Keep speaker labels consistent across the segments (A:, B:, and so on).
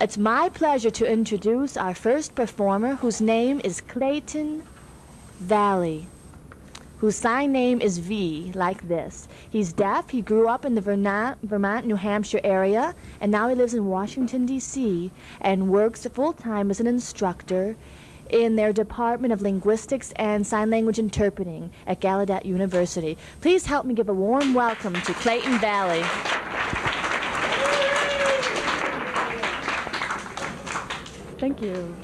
A: It's my pleasure to introduce our first performer, whose name is Clayton Valli, whose sign name is V, like this. He's deaf. He grew up in the Vermont, Vermont, New Hampshire area, and now he lives in Washington, D.C., and works full time as an instructor in their Department of Linguistics and Sign Language Interpreting at Gallaudet University. Please help me give a warm welcome to Clayton Valli.
B: Thank you.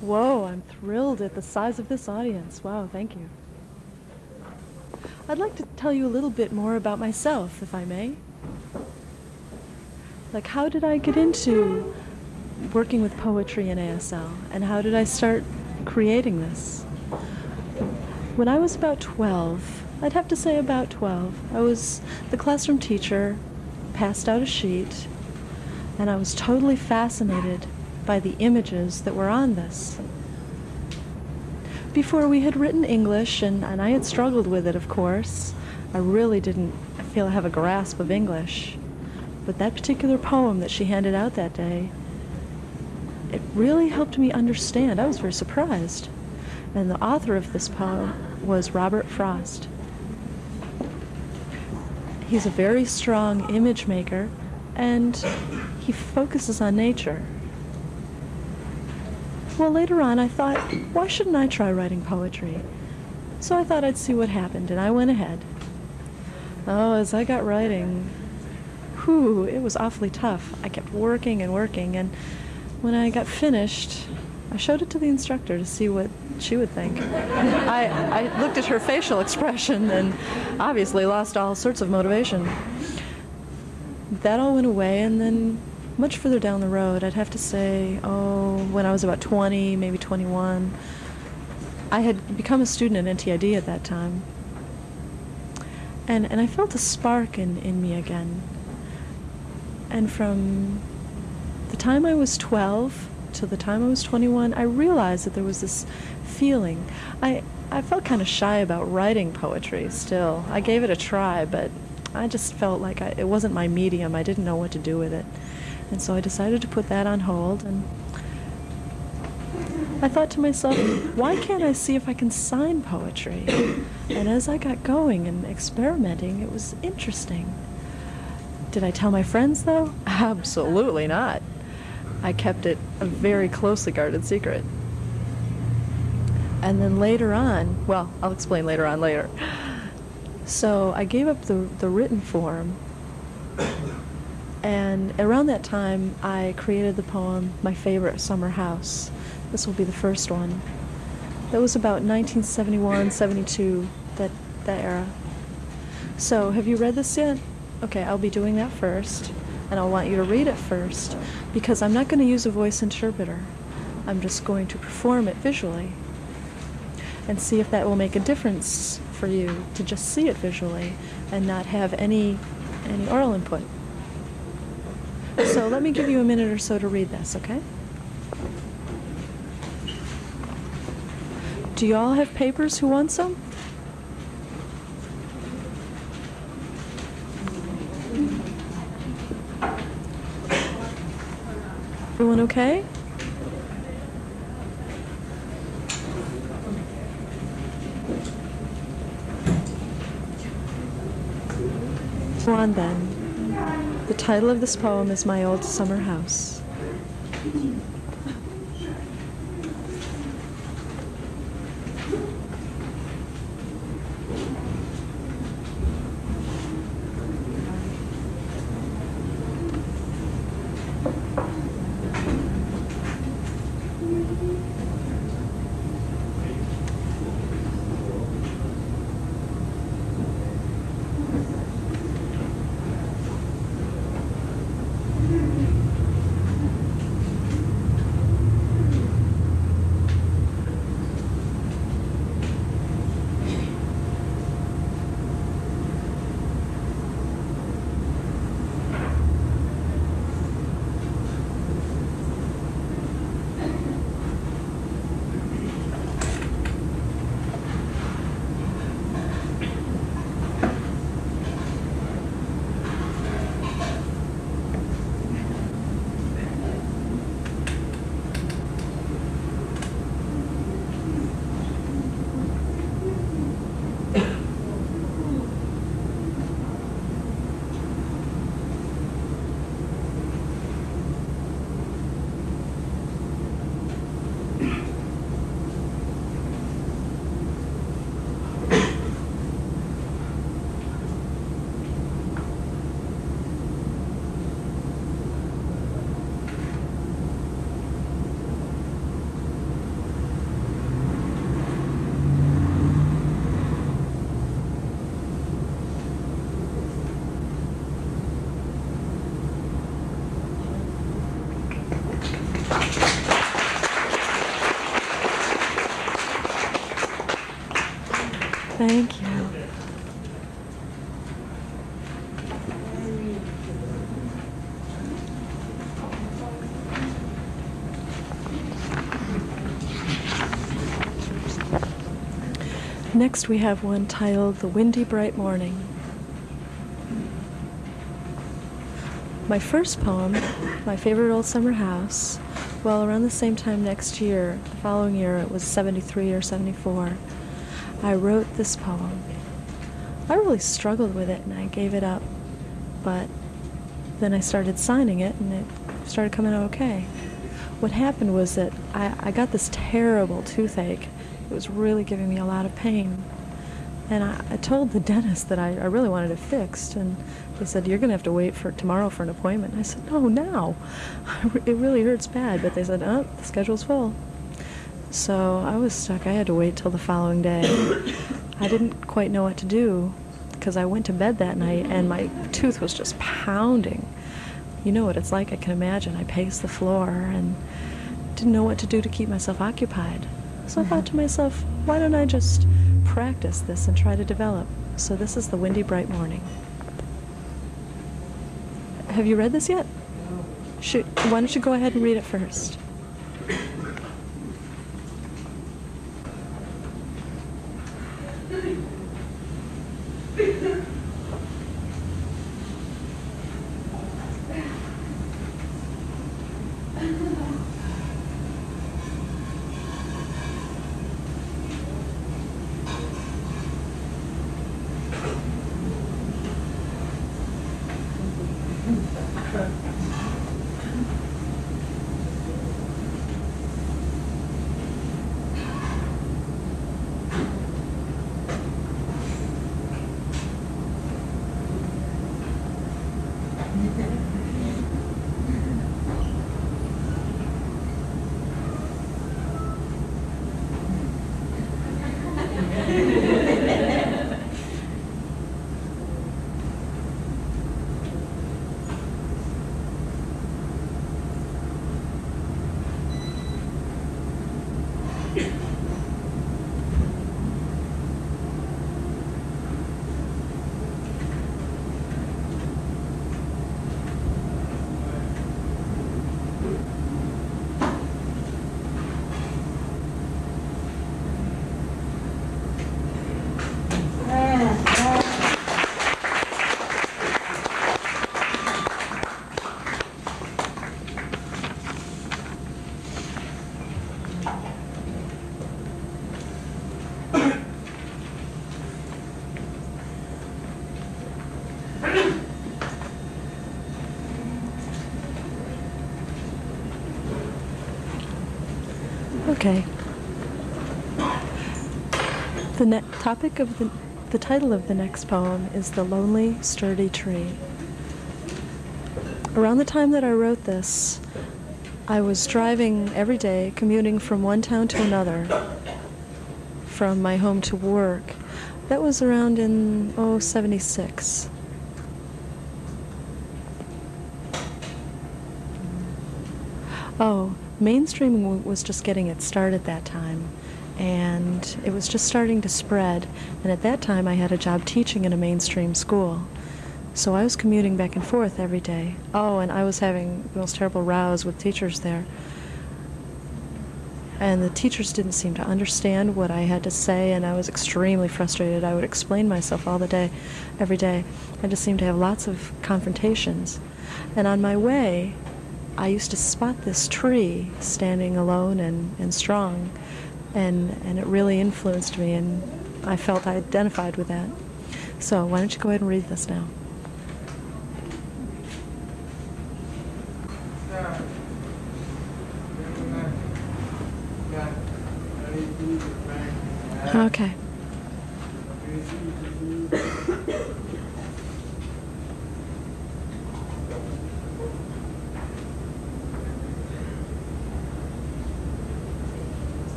B: Whoa, I'm thrilled at the size of this audience. Wow, thank you. I'd like to tell you a little bit more about myself, if I may. Like, how did I get into working with poetry in ASL, and how did I start creating this? When I was about 12, I'd have to say about 12, I was the classroom teacher, passed out a sheet, and I was totally fascinated by the images that were on this. Before we had written English, and, and I had struggled with it, of course, I really didn't feel I have a grasp of English. But that particular poem that she handed out that day, it really helped me understand. I was very surprised. And the author of this poem was Robert Frost. He's a very strong image maker, and he focuses on nature. Well, later on, I thought, why shouldn't I try writing poetry? So I thought I'd see what happened, and I went ahead. Oh, as I got writing, whew, it was awfully tough. I kept working and working, and when I got finished, I showed it to the instructor to see what she would think. I, I looked at her facial expression and obviously lost all sorts of motivation. That all went away, and then much further down the road, I'd have to say, oh, when I was about 20, maybe 21, I had become a student at NTID at that time. And, and I felt a spark in, in me again. And from the time I was 12 till the time I was 21, I realized that there was this feeling. I, I felt kind of shy about writing poetry still. I gave it a try, but I just felt like I, it wasn't my medium. I didn't know what to do with it. And so I decided to put that on hold. And I thought to myself, why can't I see if I can sign poetry? And as I got going and experimenting, it was interesting. Did I tell my friends, though? Absolutely not. I kept it a very closely guarded secret. And then later on, well, I'll explain later on later. So I gave up the, the written form and around that time, I created the poem My Favorite Summer House. This will be the first one. That was about 1971, 72, that, that era. So, have you read this yet? Okay, I'll be doing that first, and I'll want you to read it first, because I'm not going to use a voice interpreter. I'm just going to perform it visually and see if that will make a difference for you to just see it visually and not have any, any oral input. So let me give you a minute or so to read this, okay? Do you all have papers who want some? Everyone okay? Go on then. The title of this poem is My Old Summer House. Next, we have one titled The Windy Bright Morning. My first poem, My Favorite Old Summer House, well, around the same time next year, the following year, it was 73 or 74, I wrote this poem. I really struggled with it and I gave it up, but then I started signing it and it started coming out okay. What happened was that I, I got this terrible toothache it was really giving me a lot of pain. And I, I told the dentist that I, I, really wanted it fixed, and they said, You're going to have to wait for tomorrow for an appointment. I said, No, now. It really hurts bad. But they said, Oh, the schedule's full. So I was stuck. I had to wait till the following day. I didn't quite know what to do because I went to bed that night and my tooth was just pounding. You know what it's like, I can imagine. I paced the floor and didn't know what to do to keep myself occupied. So I thought to myself, why don't I just practice this and try to develop? So this is the windy bright morning. Have you read this yet? Should, why don't you go ahead and read it first? Topic of the the title of the next poem is The Lonely Sturdy Tree. Around the time that I wrote this, I was driving every day, commuting from one town to another, from my home to work. That was around in, oh, 76. Oh, mainstreaming was just getting its start at that time and it was just starting to spread. And at that time i had a job teaching in a mainstream school. So i was commuting back and forth every day. Oh and i was having the most terrible rows with teachers there. And the teachers didn't seem to understand what i had to say and i was extremely frustrated. I would explain myself all the day every day. I just seemed to have lots of confrontations. And on my way I used to spot this tree standing alone and, and strong, and, and it really influenced me, and I felt I identified with that. So, why don't you go ahead and read this now? Okay.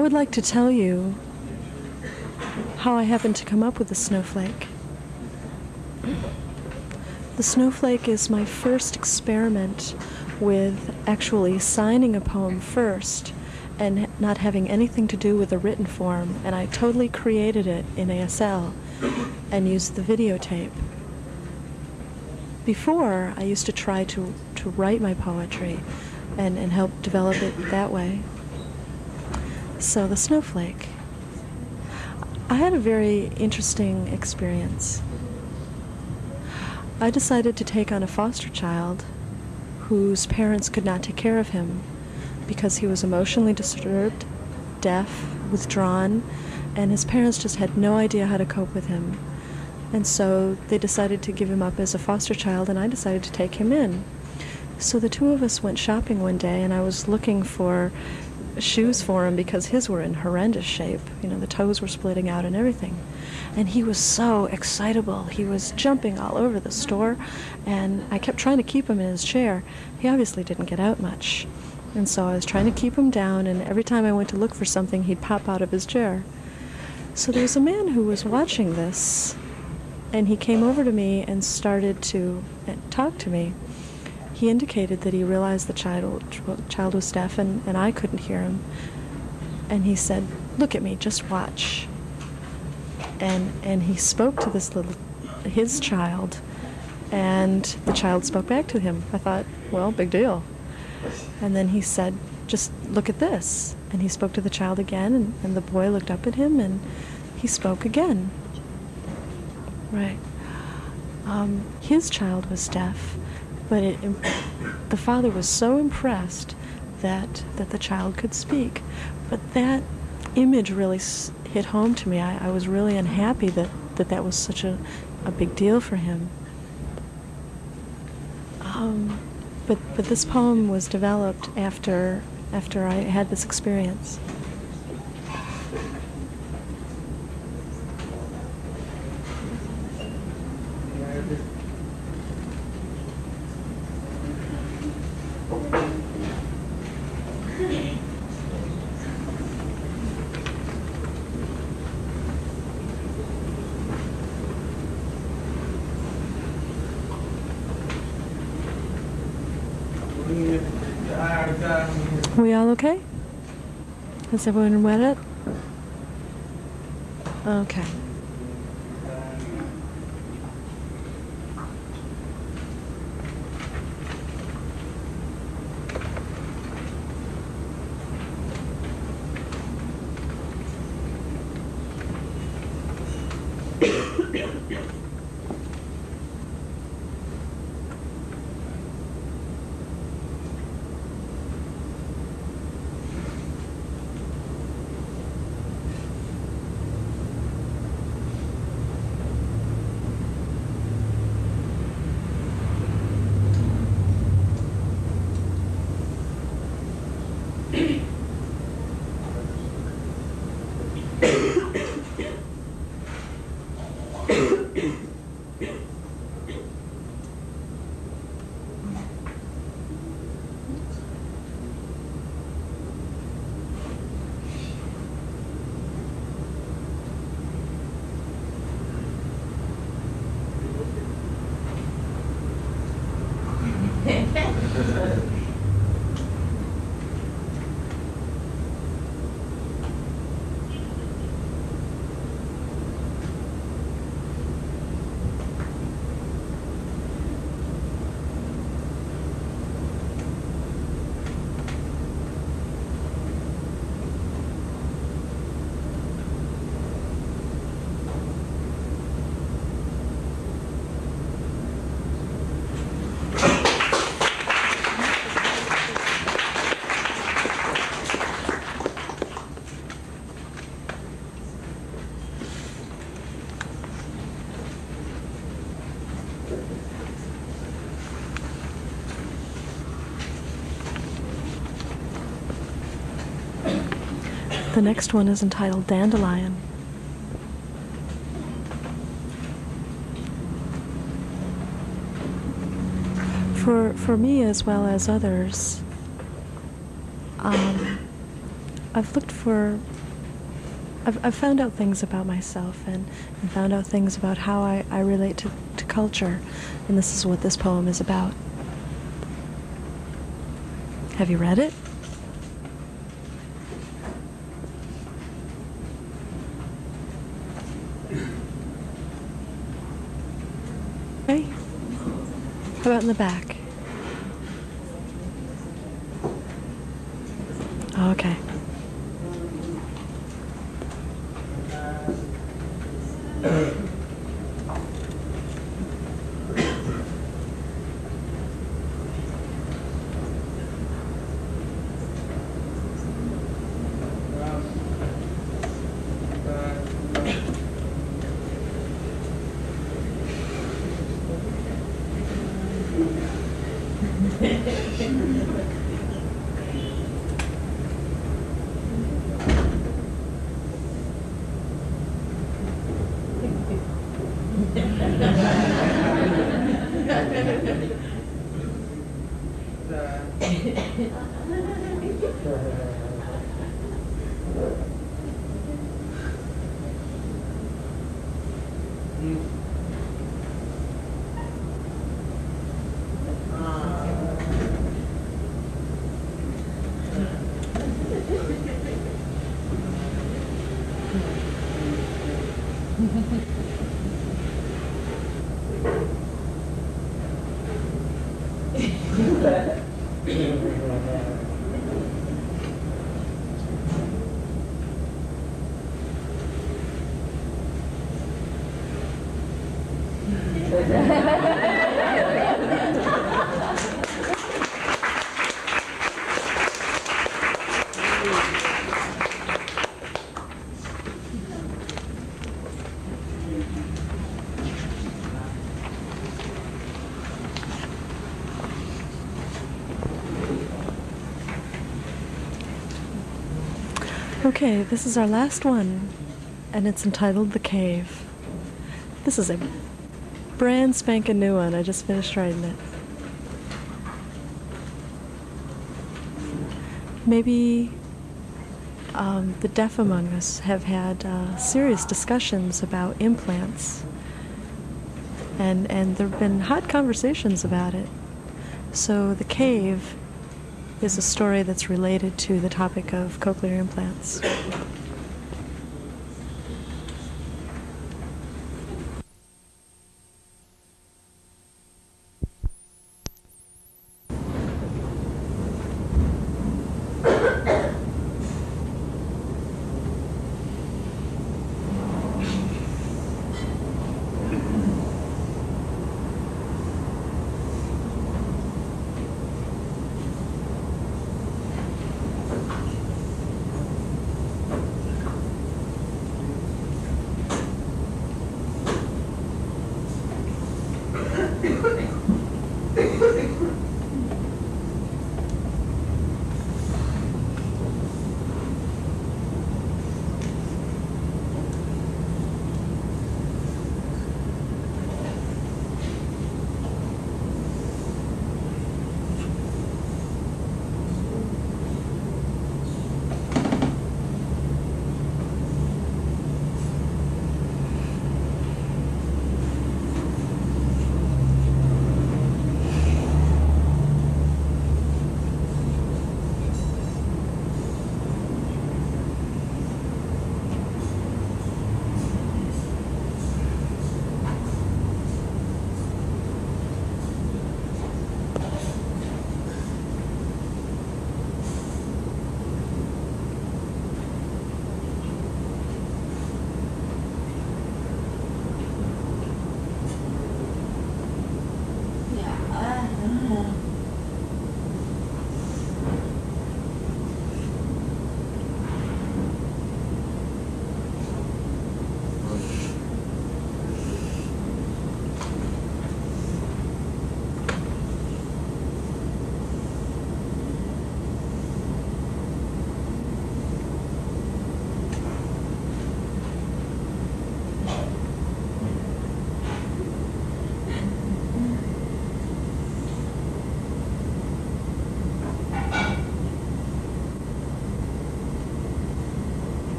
B: I would like to tell you how I happened to come up with the snowflake. The snowflake is my first experiment with actually signing a poem first and not having anything to do with the written form, and I totally created it in ASL and used the videotape. Before, I used to try to, to write my poetry and, and help develop it that way. So, the snowflake. I had a very interesting experience. I decided to take on a foster child whose parents could not take care of him because he was emotionally disturbed, deaf, withdrawn, and his parents just had no idea how to cope with him. And so they decided to give him up as a foster child, and I decided to take him in. So the two of us went shopping one day, and I was looking for shoes for him because his were in horrendous shape. You know, the toes were splitting out and everything. And he was so excitable. He was jumping all over the store, and I kept trying to keep him in his chair. He obviously didn't get out much. And so I was trying to keep him down, and every time I went to look for something, he'd pop out of his chair. So there was a man who was watching this, and he came over to me and started to talk to me. He indicated that he realized the child, child was deaf and, and I couldn't hear him. And he said, Look at me, just watch. And, and he spoke to this little, his child, and the child spoke back to him. I thought, well, big deal. And then he said, just look at this. And he spoke to the child again, and, and the boy looked up at him, and he spoke again. Right. Um, his child was deaf, but it, the father was so impressed that that the child could speak. But that image really hit home to me. I, I was really unhappy that, that that was such a, a big deal for him. Um, but but this poem was developed after after I had this experience. We all okay? Has everyone read it? Okay. The next one is entitled Dandelion. For, for me as well as others, um, I've looked for. I've, I've found out things about myself and, and found out things about how I, I relate to, to culture, and this is what this poem is about. Have you read it? Okay. How about in the back? Okay. Okay, this is our last one, and it's entitled The Cave. This is a brand spanking new one. I just finished writing it. Maybe um, the deaf among us have had uh, serious discussions about implants, and and there have been hot conversations about it. So the cave is a story that's related to the topic of cochlear implants.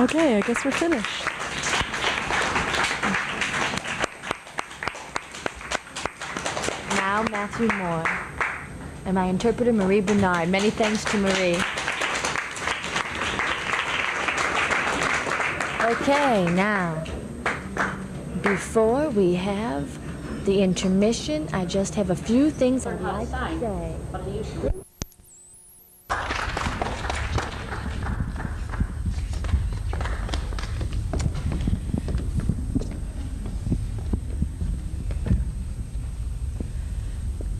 B: Okay, I guess we're finished.
A: Now Matthew Moore. And my interpreter, Marie Bernard. Many thanks to Marie. Okay, now, before we have the intermission, I just have a few things I'd like to say.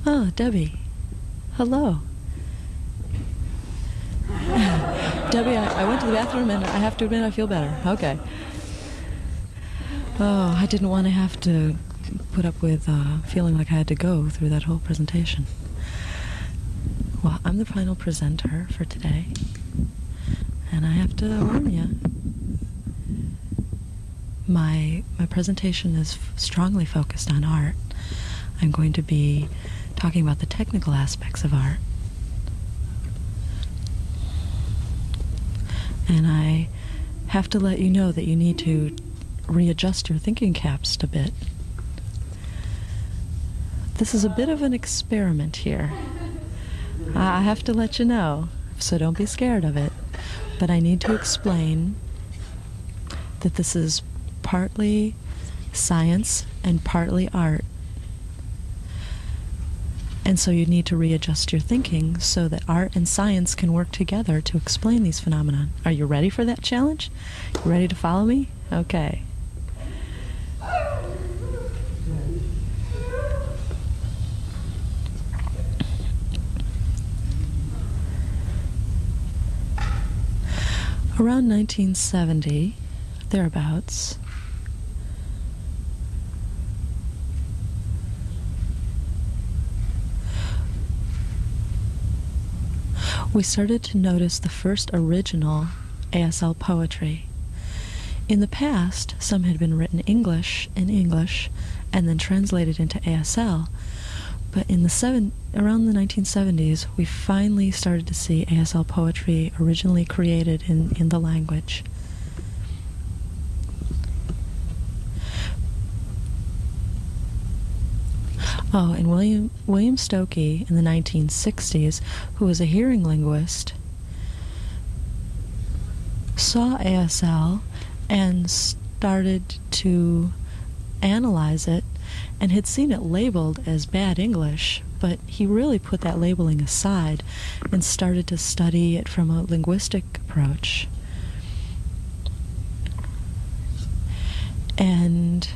B: Oh, Debbie. Hello. Debbie, I, I went to the bathroom and I have to admit I feel better. Okay. Oh, I didn't want to have to put up with uh, feeling like I had to go through that whole presentation. Well, I'm the final presenter for today, and I have to warn you. My my presentation is strongly focused on art. I'm going to be talking about the technical aspects of art. And I have to let you know that you need to readjust your thinking caps a bit. This is a bit of an experiment here. I have to let you know, so don't be scared of it. But I need to explain that this is partly science and partly art. And so you need to readjust your thinking so that art and science can work together to explain these phenomena. Are you ready for that challenge? Ready to follow me? Okay. Around 1970, thereabouts, we started to notice the first original ASL poetry. In the past, some had been written English in English and then translated into ASL. But in the seven, around the 1970s, we finally started to see ASL poetry originally created in, in the language. Oh, and William William Stokoe in the 1960s, who was a hearing linguist, saw ASL and started to analyze it and had seen it labeled as bad English, but he really put that labeling aside and started to study it from a linguistic approach. And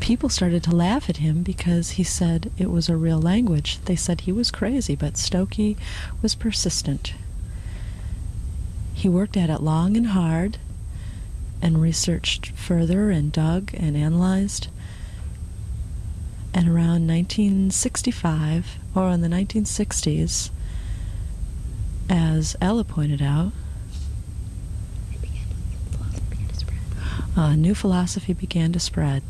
B: people started to laugh at him because he said it was a real language. They said he was crazy, but Stokoe was persistent. He worked at it long and hard and researched further and dug and analyzed. And around 1965, or in the 1960s, as Ella pointed out, a new philosophy began to spread.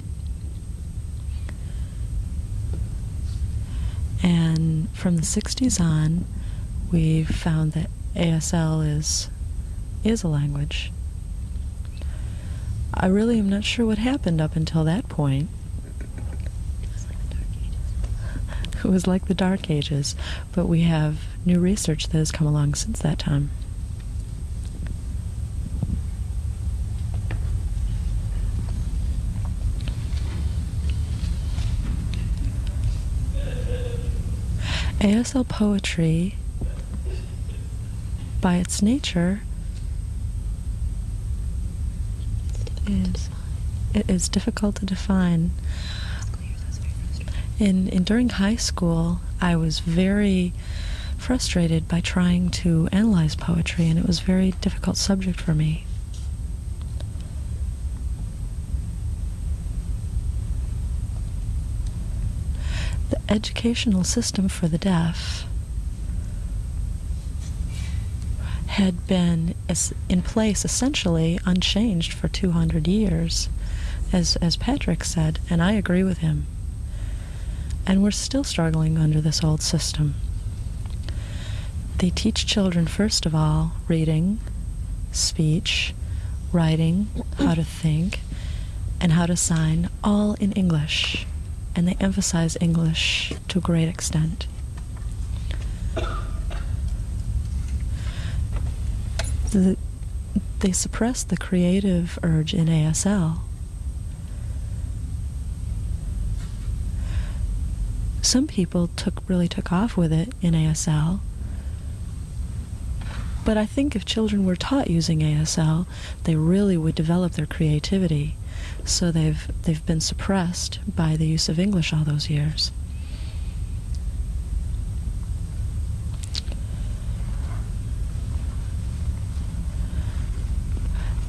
B: And from the 60s on, we've found that ASL is is a language. I really am not sure what happened up until that point. It was like the Dark Ages, but we have new research that has come along since that time. ASL poetry, by its nature, is it is difficult to define. In, in during high school, I was very frustrated by trying to analyze poetry, and it was a very difficult subject for me. The educational system for the deaf had been in place essentially unchanged for 200 years. as, as Patrick said, and I agree with him. And we're still struggling under this old system. They teach children, first of all, reading, speech, writing, how to think, and how to sign, all in English. And they emphasize English to a great extent. The, they suppress the creative urge in ASL. Some people took really took off with it in ASL. But I think if children were taught using ASL, they really would develop their creativity. So they've they've been suppressed by the use of English all those years.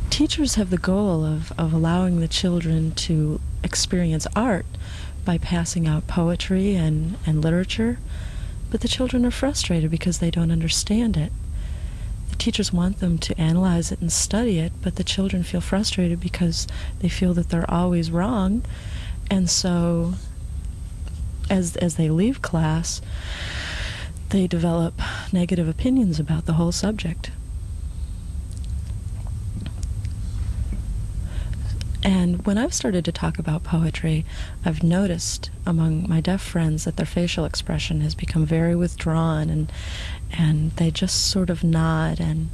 B: teachers have the goal of, of allowing the children to experience art by passing out poetry and, and literature, but the children are frustrated because they don't understand it. The teachers want them to analyze it and study it, but the children feel frustrated because they feel that they're always wrong, and so as, as they leave class, they develop negative opinions about the whole subject. And when I've started to talk about poetry, I've noticed among my deaf friends that their facial expression has become very withdrawn and and they just sort of nod and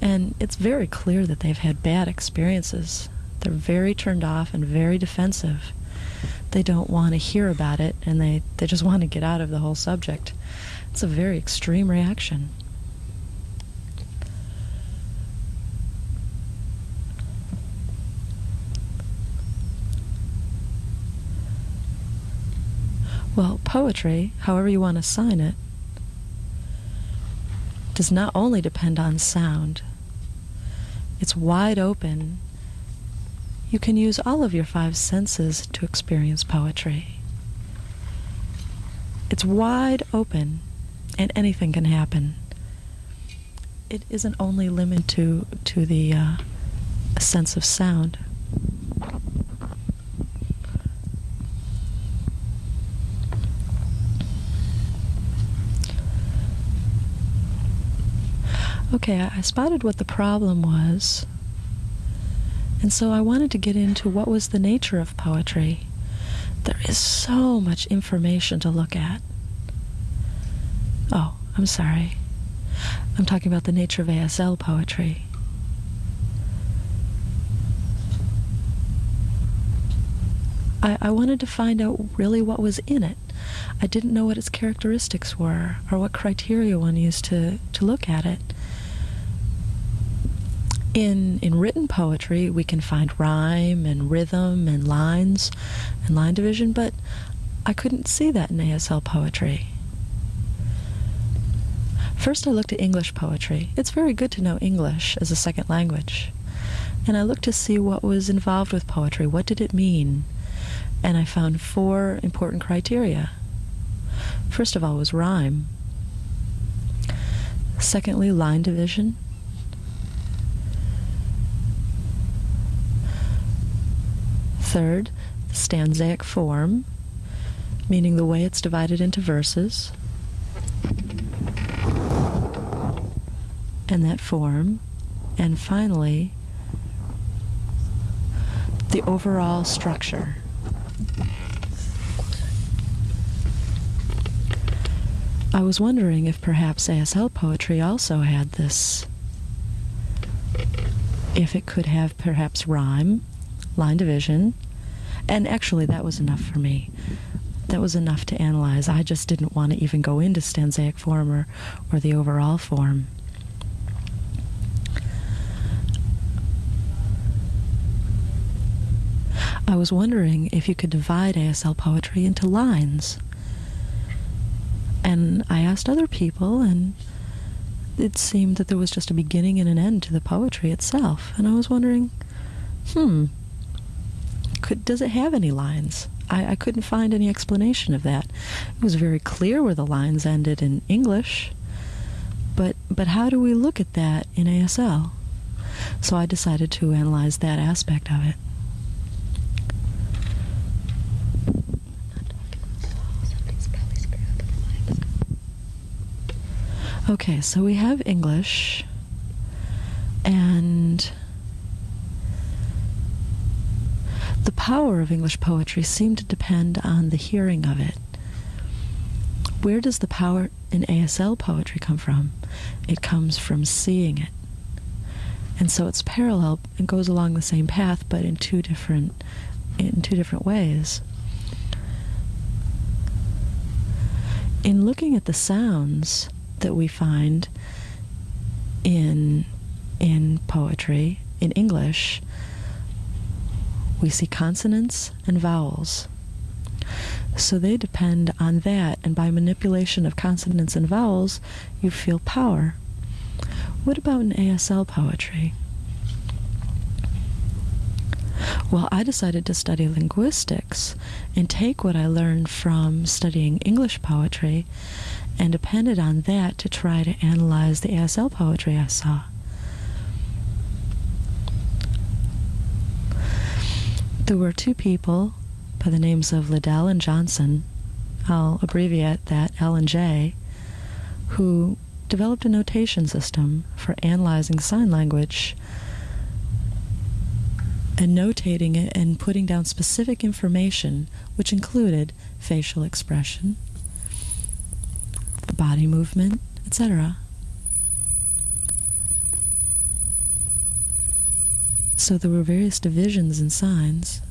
B: and it's very clear that they've had bad experiences. They're very turned off and very defensive. They don't want to hear about it and they, they just want to get out of the whole subject. It's a very extreme reaction. Well, poetry, however you want to sign it, does not only depend on sound, it's wide open. You can use all of your five senses to experience poetry. It's wide open, and anything can happen. It isn't only limited to, to the uh, sense of sound. Okay, I, spotted what the problem was. And so I wanted to get into what was the nature of poetry. There is so much information to look at. Oh, I'm sorry. I'm talking about the nature of ASL poetry. I, I wanted to find out really what was in it. I didn't know what its characteristics were or what criteria one used to, to look at it. In, in written poetry, we can find rhyme and rhythm and lines and line division, but I couldn't see that in ASL poetry. First, I looked at English poetry. It's very good to know English as a second language. And I looked to see what was involved with poetry. What did it mean? And I found four important criteria. First of all was rhyme. Secondly, line division. Third, the stanzaic form, meaning the way it's divided into verses. And that form. And finally, the overall structure. I was wondering if perhaps ASL poetry also had this. If it could have perhaps rhyme, line division, and actually that was enough for me. That was enough to analyze. I just didn't want to even go into stanzaic form or, or the overall form. I was wondering if you could divide ASL poetry into lines. And I asked other people, and it seemed that there was just a beginning and an end to the poetry itself. And I was wondering, hmm, could, does it have any lines? I, I couldn't find any explanation of that. It was very clear where the lines ended in English, but, but how do we look at that in ASL? So I decided to analyze that aspect of it. Okay, so we have English and the power of English poetry seemed to depend on the hearing of it. Where does the power in ASL poetry come from? It comes from seeing it. And so it's parallel and goes along the same path, but in two different in two different ways. In looking at the sounds that we find in in poetry in English, we see consonants and vowels. So they depend on that, and by manipulation of consonants and vowels, you feel power. What about in ASL poetry? Well, I decided to study linguistics and take what I learned from studying English poetry and depended on that to try to analyze the ASL poetry I saw. There were two people by the names of Liddell and Johnson, I'll abbreviate that L and J, who developed a notation system for analyzing sign language and notating it and putting down specific information, which included facial expression, body movement, etc. So there were various divisions in signs.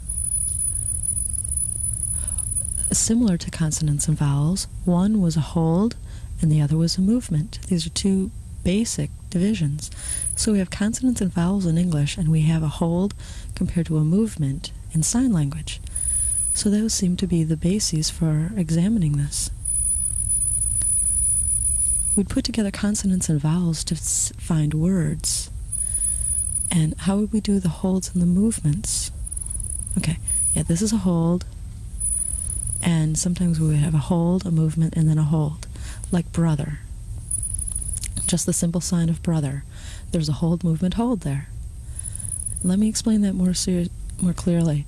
B: Similar to consonants and vowels, one was a hold and the other was a movement. These are two basic divisions. So we have consonants and vowels in English, and we have a hold compared to a movement in sign language. So those seem to be the bases for examining this. We'd put together consonants and vowels to find words. And how would we do the holds and the movements? Okay, yeah, this is a hold. And sometimes we have a hold, a movement, and then a hold, like brother just the simple sign of brother. There's a hold movement hold there. Let me explain that more more clearly.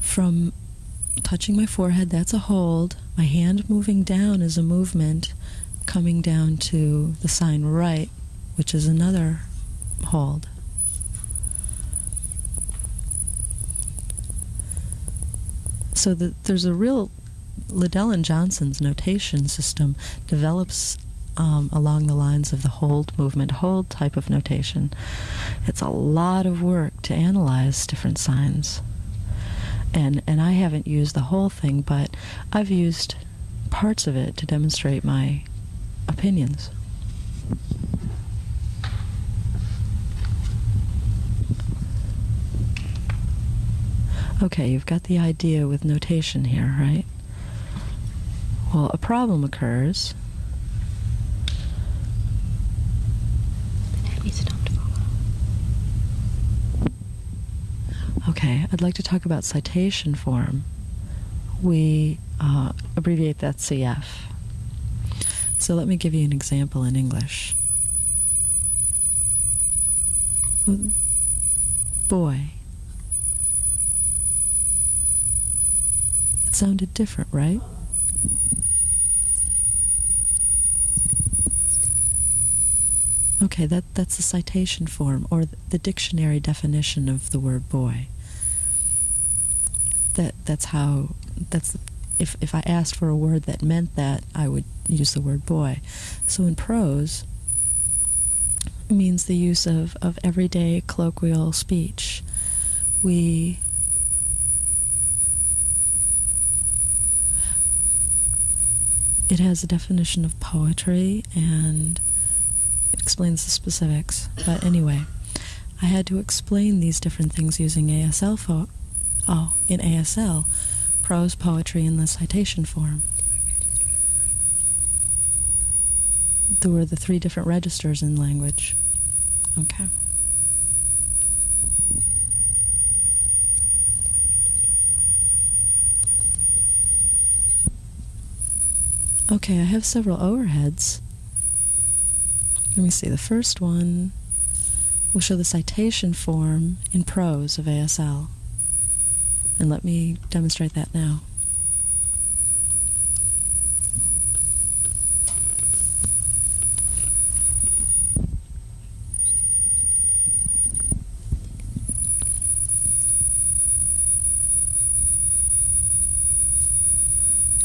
B: From touching my forehead, that's a hold. My hand moving down is a movement coming down to the sign right, which is another hold. So the, there's a real Liddell and Johnson's notation system develops um, along the lines of the hold movement, hold type of notation. It's a lot of work to analyze different signs. And, and I haven't used the whole thing, but I've used parts of it to demonstrate my opinions. Okay, you've got the idea with notation here, right? Well, a problem occurs Okay, I'd like to talk about citation form. We uh, abbreviate that CF. So let me give you an example in English. Boy. It sounded different, right? Okay, that, that's the citation form or the dictionary definition of the word boy. That that's how that's if if I asked for a word that meant that, I would use the word boy. So in prose, means the use of, of everyday colloquial speech. We it has a definition of poetry and it explains the specifics. But anyway, I had to explain these different things using ASL for oh, in ASL, prose, poetry, in the citation form. There were the three different registers in language. Okay. Okay, I have several overheads. Let me see, the first one will show the citation form in prose of ASL. And let me demonstrate that now.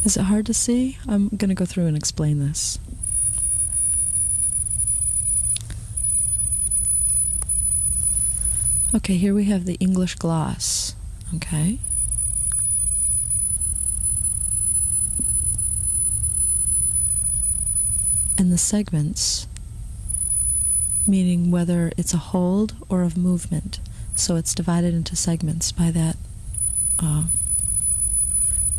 B: Is it hard to see? I'm going to go through and explain this. Okay, here we have the English gloss. Okay. And the segments, meaning whether it's a hold or of movement. So it's divided into segments by that uh,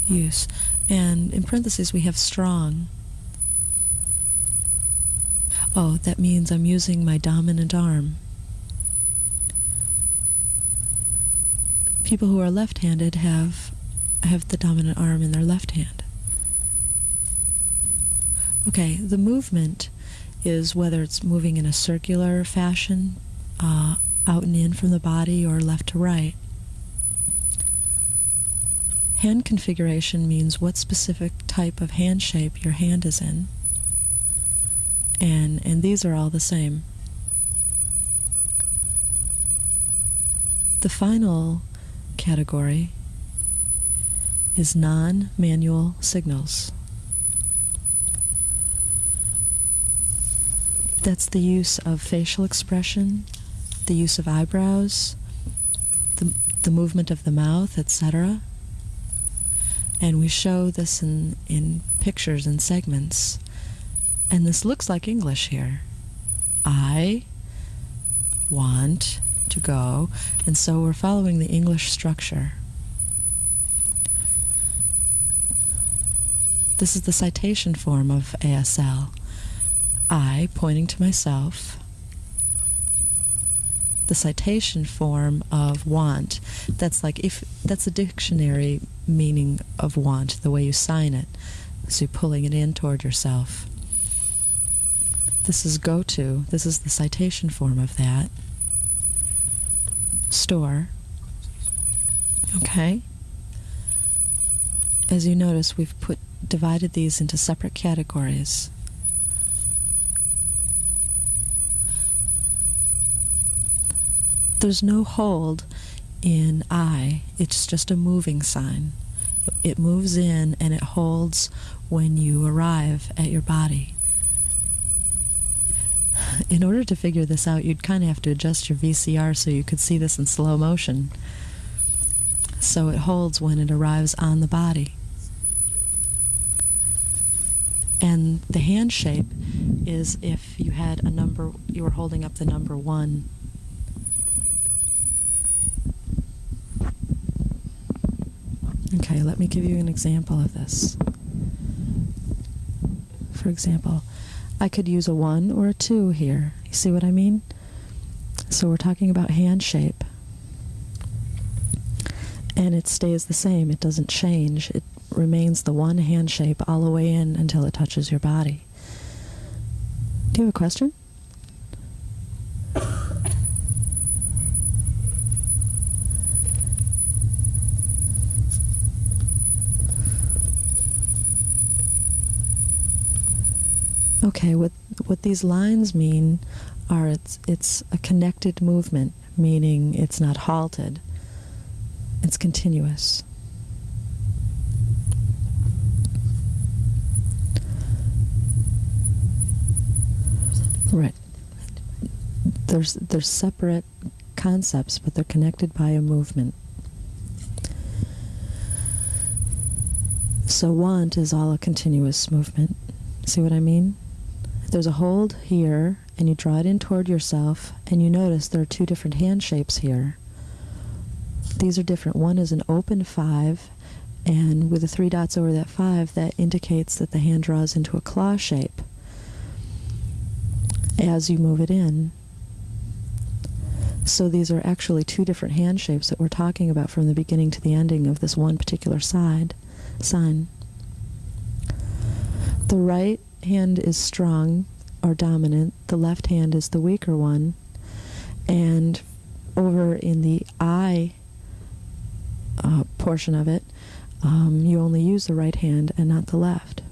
B: use. And in parentheses, we have strong. Oh, that means I'm using my dominant arm. People who are left-handed have have the dominant arm in their left hand. Okay, the movement is whether it's moving in a circular fashion, uh, out and in from the body, or left to right. Hand configuration means what specific type of hand shape your hand is in. And, and these are all the same. The final category is non-manual signals. That's the use of facial expression, the use of eyebrows, the, the movement of the mouth, etc. And we show this in, in pictures and segments. And this looks like English here. I want to go. And so we're following the English structure. This is the citation form of ASL. I pointing to myself. The citation form of want. That's like if that's a dictionary meaning of want, the way you sign it. So you're pulling it in toward yourself. This is go to. This is the citation form of that. Store. Okay. As you notice, we've put divided these into separate categories. There's no hold in I, it's just a moving sign. It moves in and it holds when you arrive at your body. In order to figure this out, you'd kind of have to adjust your VCR so you could see this in slow motion. So it holds when it arrives on the body. And the hand shape is if you had a number, you were holding up the number one Okay, let me give you an example of this. For example, I could use a 1 or a 2 here. You see what I mean? So we're talking about hand shape. And it stays the same. It doesn't change. It remains the one hand shape all the way in until it touches your body. Do you have a question? Okay, what what these lines mean are it's it's a connected movement, meaning it's not halted. It's continuous. Right. There's there's separate concepts, but they're connected by a movement. So want is all a continuous movement. See what I mean? There's a hold here, and you draw it in toward yourself, and you notice there are two different hand shapes here. These are different. One is an open five, and with the three dots over that five, that indicates that the hand draws into a claw shape as you move it in. So these are actually two different hand shapes that we're talking about from the beginning to the ending of this one particular side sign. The right hand is strong or dominant, the left hand is the weaker one. And over in the I uh, portion of it, um, you only use the right hand and not the left.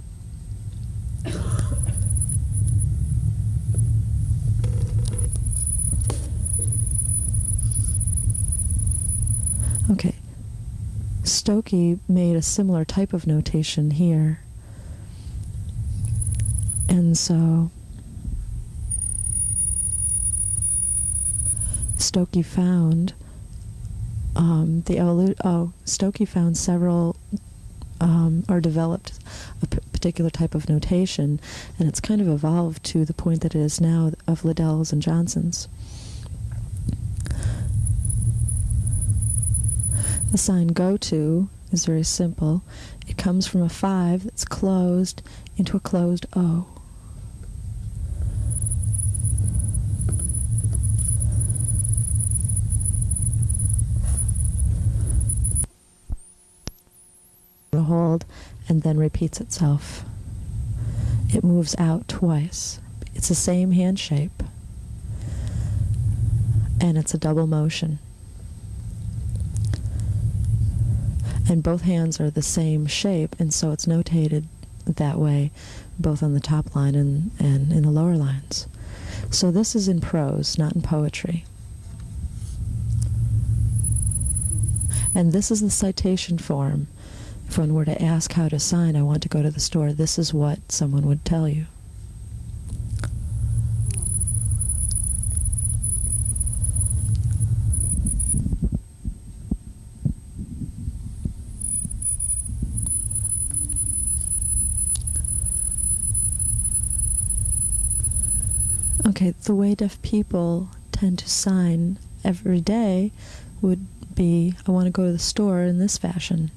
B: Okay. Stokoe made a similar type of notation here. And so Stokoe found um, the oh Stokoe found several um, or developed a particular type of notation, and it's kind of evolved to the point that it is now of Liddell's and Johnson's. The sign go to is very simple. It comes from a 5 that's closed into a closed O. The hold and then repeats itself. It moves out twice. It's the same hand shape. And it's a double motion. And both hands are the same shape, and so it's notated that way, both on the top line and, and in the lower lines. So this is in prose, not in poetry. And this is the citation form. If one were to ask how to sign, I want to go to the store, this is what someone would tell you. Okay, the way deaf people tend to sign every day would be I want to go to the store in this fashion.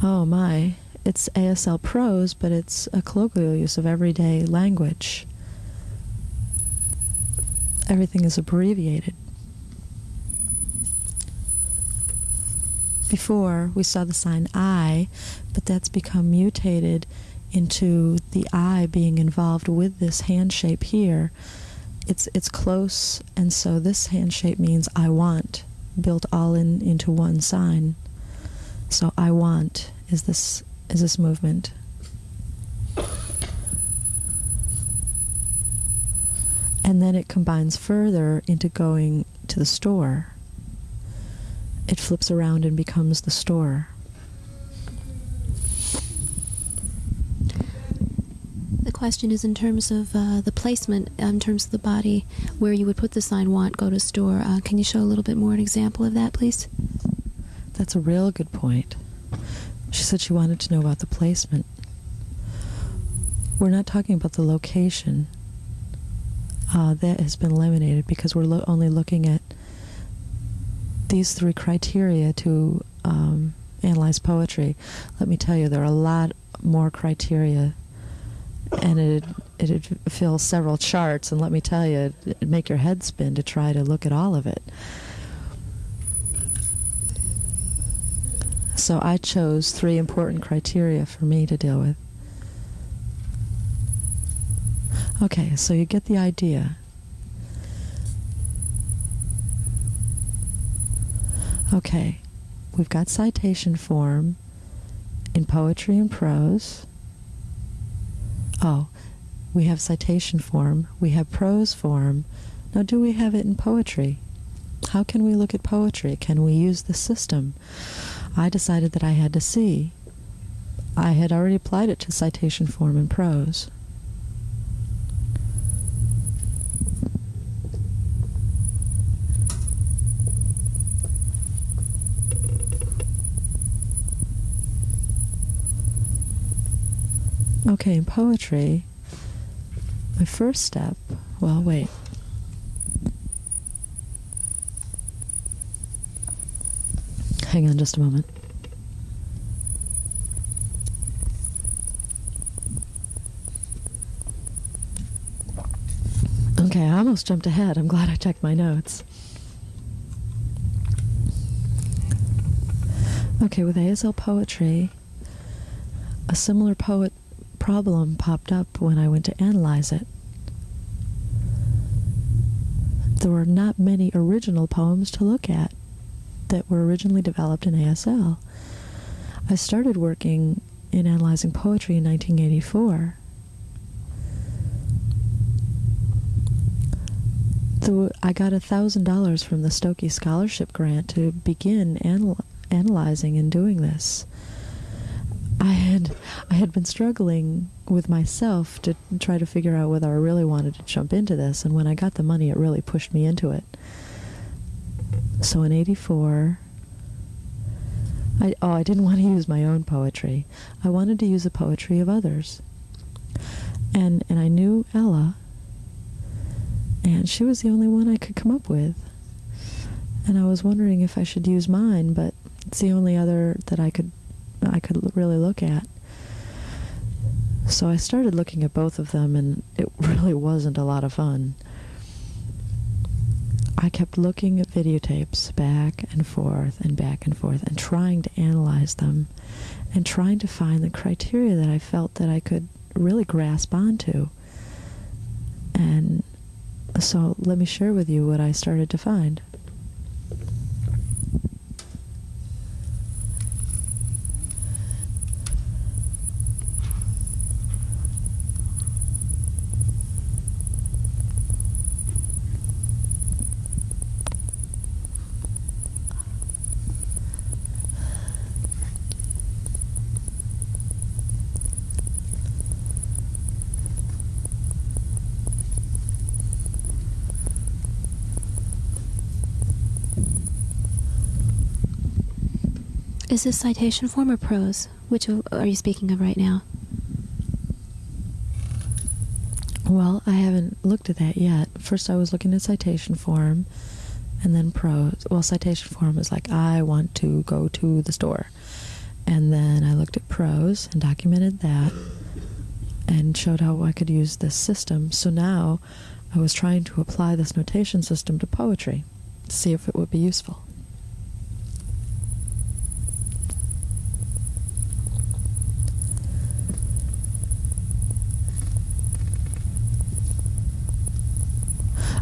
B: Oh my, it's ASL prose, but it's a colloquial use of everyday language. Everything is abbreviated. Before, we saw the sign I, but that's become mutated into the I being involved with this hand shape here. It's, it's close, and so this hand shape means I want, built all in into one sign. So I want is this is this movement. And then it combines further into going to the store. It flips around and becomes the store.
C: The question is in terms of uh, the placement, in terms of the body, where you would put the sign "Want Go to Store." Uh, can you show a little bit more an example of that, please?
B: That's a real good point. She said she wanted to know about the placement. We're not talking about the location. Uh, that has been eliminated because we're lo- only looking at these three criteria to um, analyze poetry. Let me tell you, there are a lot more criteria, and it it'd fill several charts. And let me tell you, it'd make your head spin to try to look at all of it. So I chose three important criteria for me to deal with. Okay, so you get the idea. Okay, we've got citation form in poetry and prose. Oh, we have citation form, we have prose form. Now, do we have it in poetry? How can we look at poetry? Can we use the system? I decided that I had to see. I had already applied it to citation form in prose. Okay, in poetry, my first step, well, wait. Hang on just a moment. Okay, I almost jumped ahead. I'm glad I checked my notes. Okay, with ASL poetry, a similar poet problem popped up when I went to analyze it. There were not many original poems to look at that were originally developed in ASL. I started working in analyzing poetry in 1984. The, I got $1,000 from the Stokoe Scholarship Grant to begin anal- analyzing and doing this, I had I had been struggling with myself to try to figure out whether I really wanted to jump into this, and when I got the money, it really pushed me into it. So in '84, I oh I didn't want to use my own poetry. I wanted to use the poetry of others, and and I knew Ella, and she was the only one I could come up with, and I was wondering if I should use mine, but it's the only other that I could I could really look at. So I started looking at both of them, and it really wasn't a lot of fun. I kept looking at videotapes back and forth and back and forth and trying to analyze them and trying to find the criteria that I felt that I could really grasp onto. And so let me share with you what I started to find.
C: Is this citation form or prose? Which are you speaking of right now?
B: Well, I haven't looked at that yet. First, I was looking at citation form, and then prose. Well, citation form is like, I want to go to the store. And then I looked at prose and documented that and showed how I could use this system. So now I was trying to apply this notation system to poetry to see if it would be useful.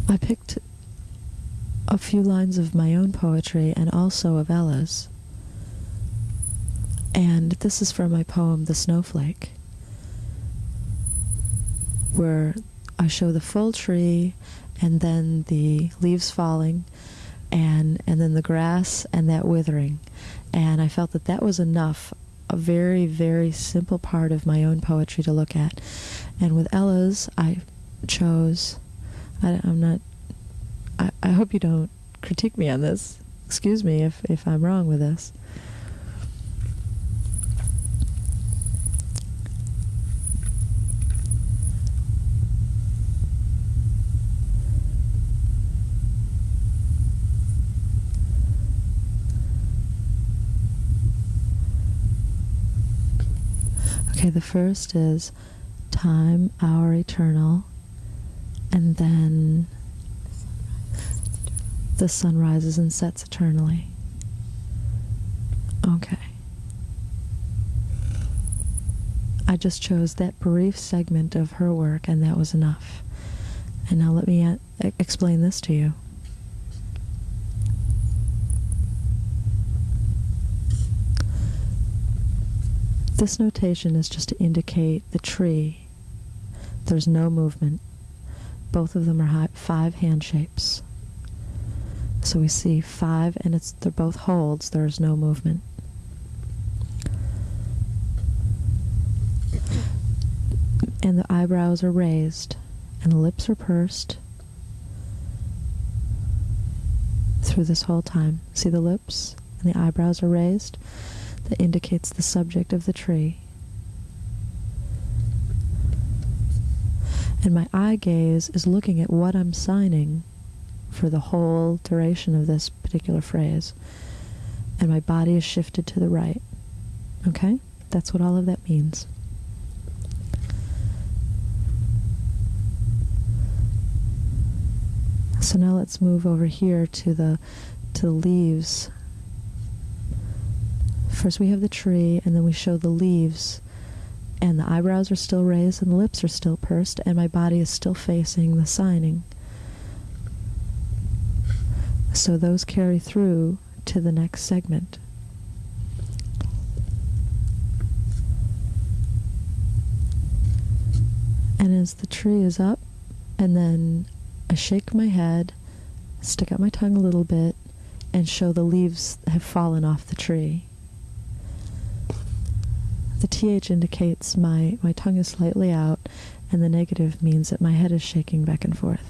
B: I picked a few lines of my own poetry and also of Ella's. And this is from my poem, The Snowflake, where I show the full tree and then the leaves falling and and then the grass and that withering. And I felt that that was enough, a very, very simple part of my own poetry to look at. And with Ella's, I chose I, am not. I, I hope you don't critique me on this. Excuse me if, if I'm wrong with this. Okay, the first is time, our eternal, and then the sun rises and sets eternally. Okay. I just chose that brief segment of her work, and that was enough. And now let me uh, explain this to you. This notation is just to indicate the tree. There's no movement. Both of them are five hand shapes. So we see five, and it's they're both holds. There is no movement. And the eyebrows are raised, and the lips are pursed through this whole time. See the lips and the eyebrows are raised? That indicates the subject of the tree. And my eye gaze is looking at what I'm signing for the whole duration of this particular phrase. And my body is shifted to the right. Okay? That's what all of that means. So now let's move over here to the to the leaves. First we have the tree and then we show the leaves and the eyebrows are still raised and the lips are still pursed and my body is still facing the signing. So those carry through to the next segment. And as the tree is up, and then I shake my head, stick out my tongue a little bit, and show the leaves have fallen off the tree. The TH indicates my, my tongue is slightly out, and the negative means that my head is shaking back and forth.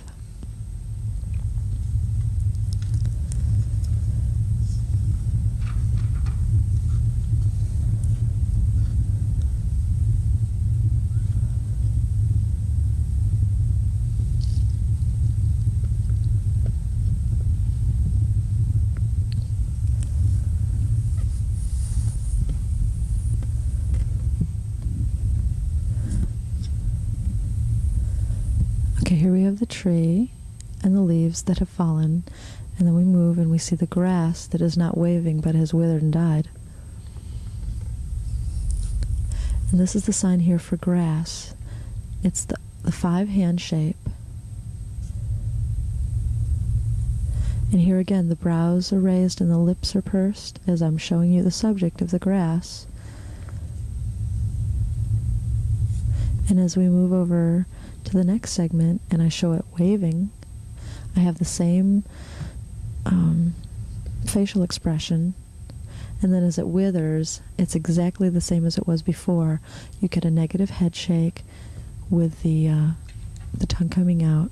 B: Okay, here we have the tree and the leaves that have fallen, and then we move and we see the grass that is not waving but has withered and died. And this is the sign here for grass. It's the, the five hand shape. And here again, the brows are raised and the lips are pursed as I'm showing you the subject of the grass. And as we move over to the next segment and I show it waving, I have the same um, facial expression. And then as it withers, it's exactly the same as it was before. You get a negative head shake with the, uh, the tongue coming out.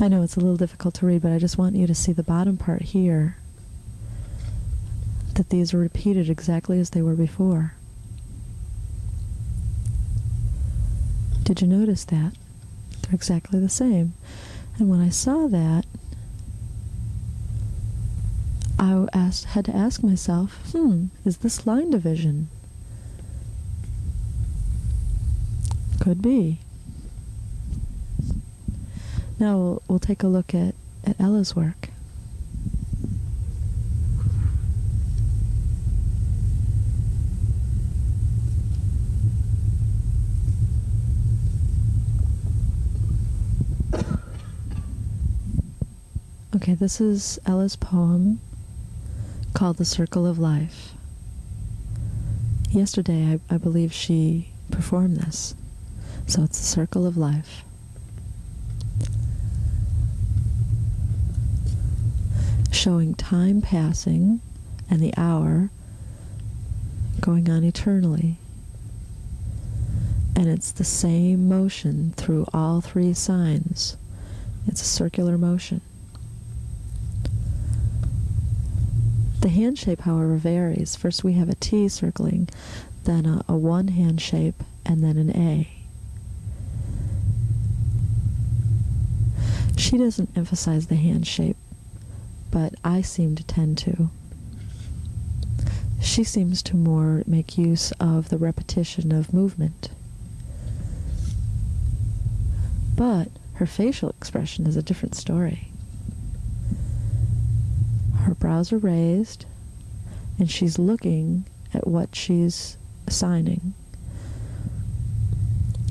B: I know it's a little difficult to read, but I just want you to see the bottom part here that these are repeated exactly as they were before. Did you notice that? They're exactly the same. And when I saw that, I asked, had to ask myself, hmm, is this line division? Could be. Now we'll, we'll take a look at, at Ella's work. Okay, this is Ella's poem called The Circle of Life. Yesterday, I, I believe she performed this. So it's the circle of life. Showing time passing and the hour going on eternally. And it's the same motion through all three signs. It's a circular motion. The hand shape, however, varies. First we have a T circling, then a, a one hand shape, and then an A. She doesn't emphasize the hand shape, but I seem to tend to. She seems to more make use of the repetition of movement. But her facial expression is a different story. Her brows are raised, and she's looking at what she's signing.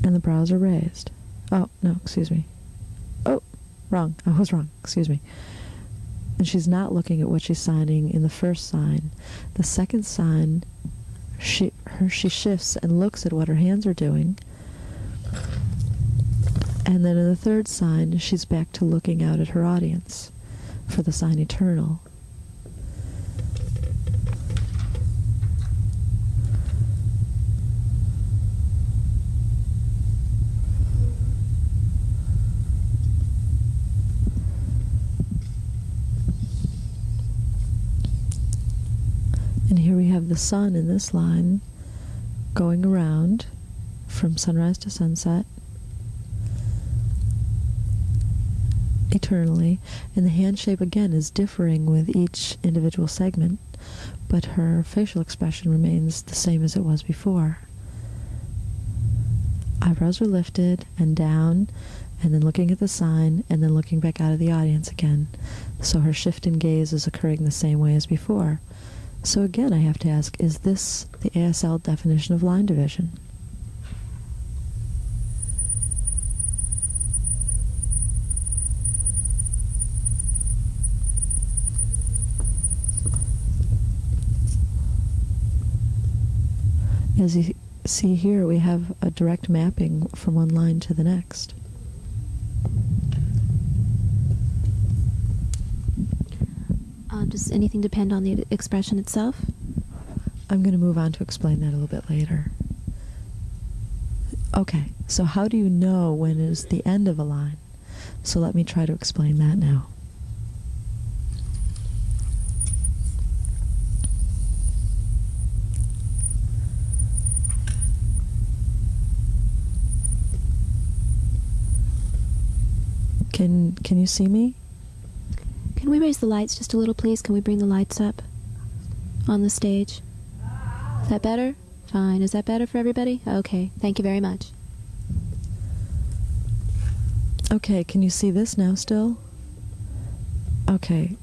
B: And the brows are raised. Oh, no, excuse me. Oh, wrong. I was wrong. Excuse me. And she's not looking at what she's signing in the first sign. The second sign, she, her, she shifts and looks at what her hands are doing. And then in the third sign, she's back to looking out at her audience for the sign eternal. And here we have the sun in this line going around from sunrise to sunset eternally. And the hand shape again is differing with each individual segment, but her facial expression remains the same as it was before. Eyebrows are lifted and down, and then looking at the sign, and then looking back out of the audience again. So her shift in gaze is occurring the same way as before. So again, I have to ask, is this the ASL definition of line division? As you see here we have a direct mapping from one line to the next.
C: Uh, does anything depend on the expression itself?
B: I'm going to move on to explain that a little bit later. Okay, so how do you know when is the end of a line? So let me try to explain that now. Can can you see me?
C: Can we raise the lights just a little, please? Can we bring the lights up on the stage? Is that better? Fine. Is that better for everybody? Okay. Thank you very much.
B: Okay, can you see this now still? Okay.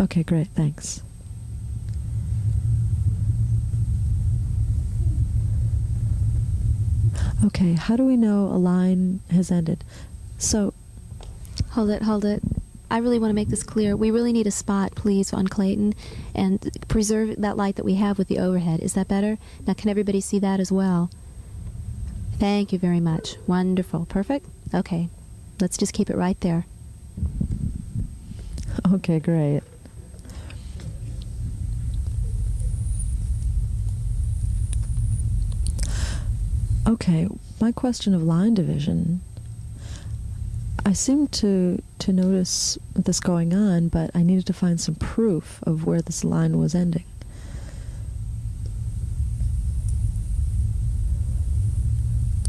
B: Okay, great, thanks. Okay, how do we know a line has ended? So,
C: Hold it, hold it. I really want to make this clear. We really need a spot, please, on Clayton and preserve that light that we have with the overhead. Is that better? Now, can everybody see that as well? Thank you very much. Wonderful. Perfect? Okay. Let's just keep it right there.
B: okay, great. Okay, my question of line division. I seemed to to notice this going on, but I needed to find some proof of where this line was ending.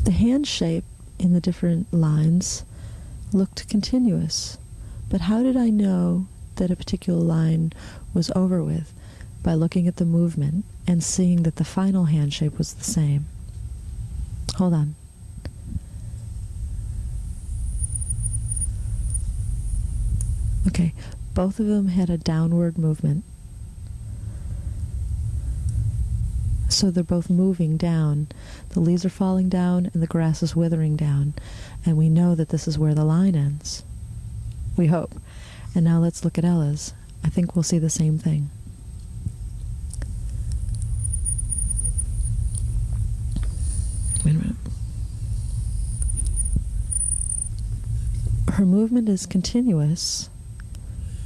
B: The hand shape in the different lines looked continuous, but how did I know that a particular line was over with by looking at the movement and seeing that the final hand shape was the same? Hold on. Okay, both of them had a downward movement. So they're both moving down. The leaves are falling down and the grass is withering down. And we know that this is where the line ends. We hope. And now let's look at Ella's. I think we'll see the same thing. Wait a minute. Her movement is continuous.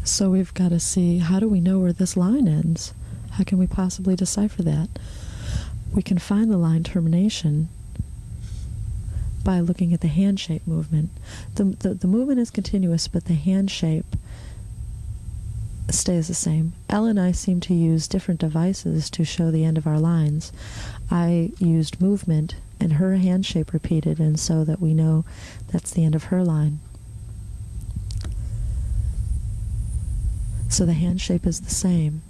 B: So we've got to see how do we know where this line ends? How can we possibly decipher that? We can find the line termination by looking at the hand shape movement. The, the, the movement is continuous, but the hand shape stays the same. Ella and I seem to use different devices to show the end of our lines. I used movement and her hand shape repeated, and so that we know that's the end of her line. So the hand shape is the same.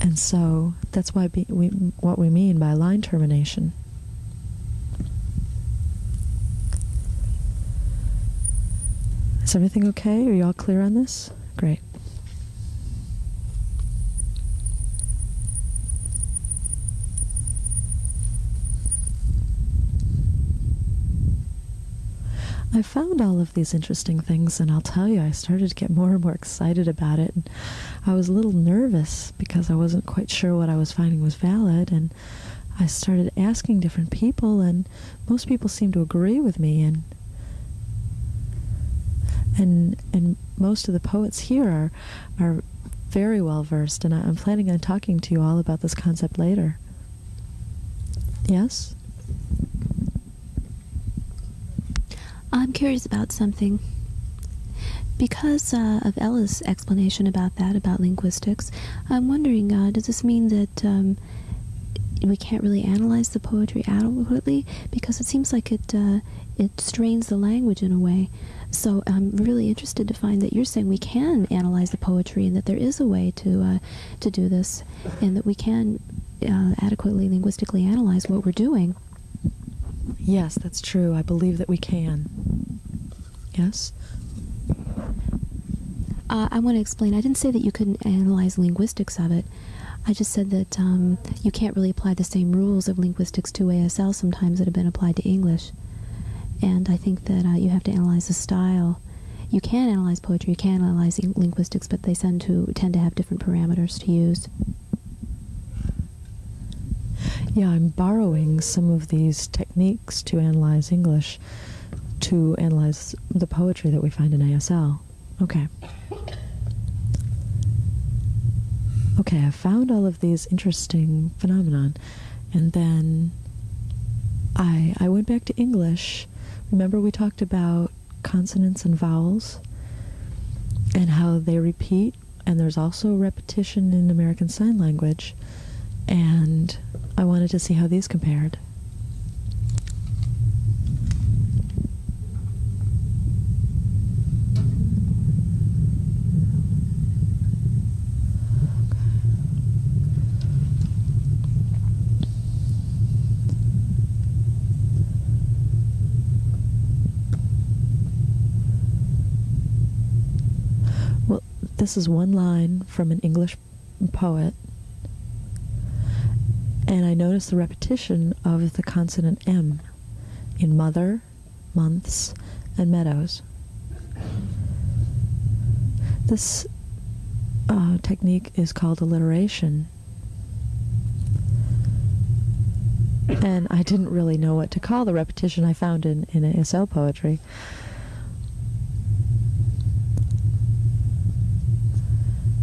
B: And so that's why be, we, what we mean by line termination. Is everything okay? Are you all clear on this? Great. I found all of these interesting things, and I'll tell you, I started to get more and more excited about it. And I was a little nervous because I wasn't quite sure what I was finding was valid, and I started asking different people, and most people seemed to agree with me, and and and most of the poets here are are very well versed, and I, I'm planning on talking to you all about this concept later. Yes.
C: I'm curious about something. Because uh, of Ella's explanation about that, about linguistics, I'm wondering uh, does this mean that um, we can't really analyze the poetry adequately? Because it seems like it, uh, it strains the language in a way. So I'm really interested to find that you're saying we can analyze the poetry and that there is a way to, uh, to do this and that we can uh, adequately linguistically analyze what we're doing.
B: Yes, that's true. I believe that we can. Yes?
C: Uh, I want to explain. I didn't say that you couldn't analyze linguistics of it. I just said that um, you can't really apply the same rules of linguistics to ASL sometimes that have been applied to English. And I think that uh, you have to analyze the style. You can analyze poetry, you can analyze linguistics, but they tend to tend to have different parameters to use.
B: Yeah, I'm borrowing some of these techniques to analyze English to analyze the poetry that we find in ASL. Okay. Okay, I found all of these interesting phenomenon, and then I I went back to English. Remember we talked about consonants and vowels and how they repeat, and there's also repetition in American Sign Language, and I wanted to see how these compared. Well, this is one line from an English poet and I noticed the repetition of the consonant M in mother, months, and meadows. This uh, technique is called alliteration. And I didn't really know what to call the repetition I found in, in ASL poetry.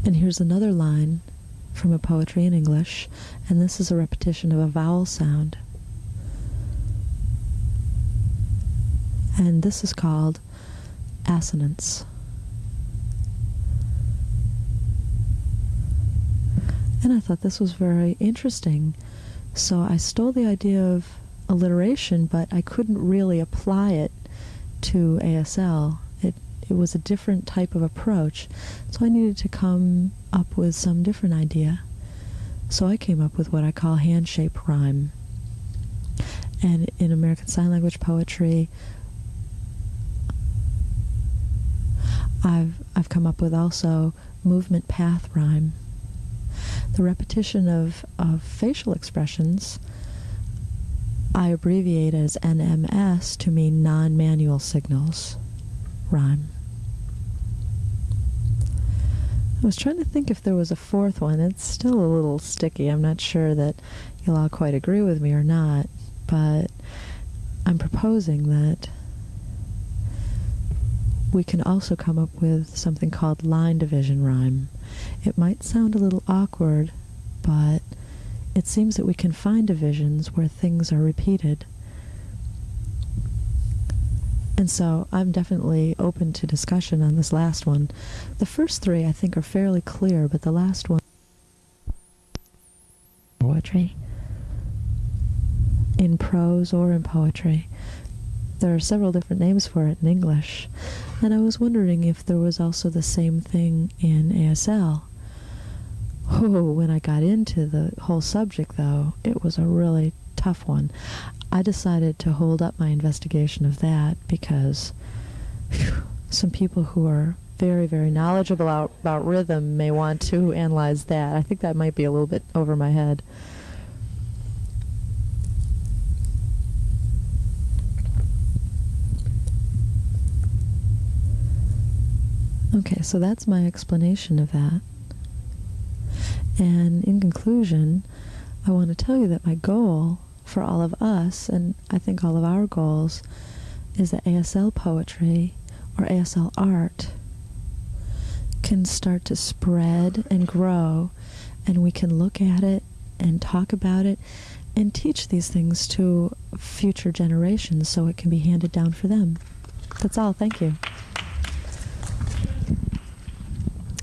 B: And here's another line from a poetry in English, and this is a repetition of a vowel sound. And this is called assonance. And I thought this was very interesting. So I stole the idea of alliteration, but I couldn't really apply it to ASL. It was a different type of approach. So I needed to come up with some different idea. So I came up with what I call hand-shaped rhyme. And in American Sign Language poetry, I've I've come up with also movement path rhyme. The repetition of, of facial expressions I abbreviate as NMS to mean non-manual signals rhyme. I was trying to think if there was a fourth one. It's still a little sticky. I'm not sure that you'll all quite agree with me or not, but I'm proposing that we can also come up with something called line division rhyme. It might sound a little awkward, but it seems that we can find divisions where things are repeated. And so I'm definitely open to discussion on this last one. The first three I think are fairly clear, but the last one poetry in prose or in poetry. There are several different names for it in English, and I was wondering if there was also the same thing in ASL. Oh, when I got into the whole subject, though, it was a really tough one. I decided to hold up my investigation of that because whew, some people who are very, very knowledgeable about, about rhythm may want to analyze that. I think that might be a little bit over my head. Okay, so that's my explanation of that. And in conclusion, I want to tell you that my goal for all of us, and I think all of our goals, is that ASL poetry or ASL art can start to spread and grow, and we can look at it and talk about it and teach these things to future generations so it can be handed down for them. That's all. Thank you.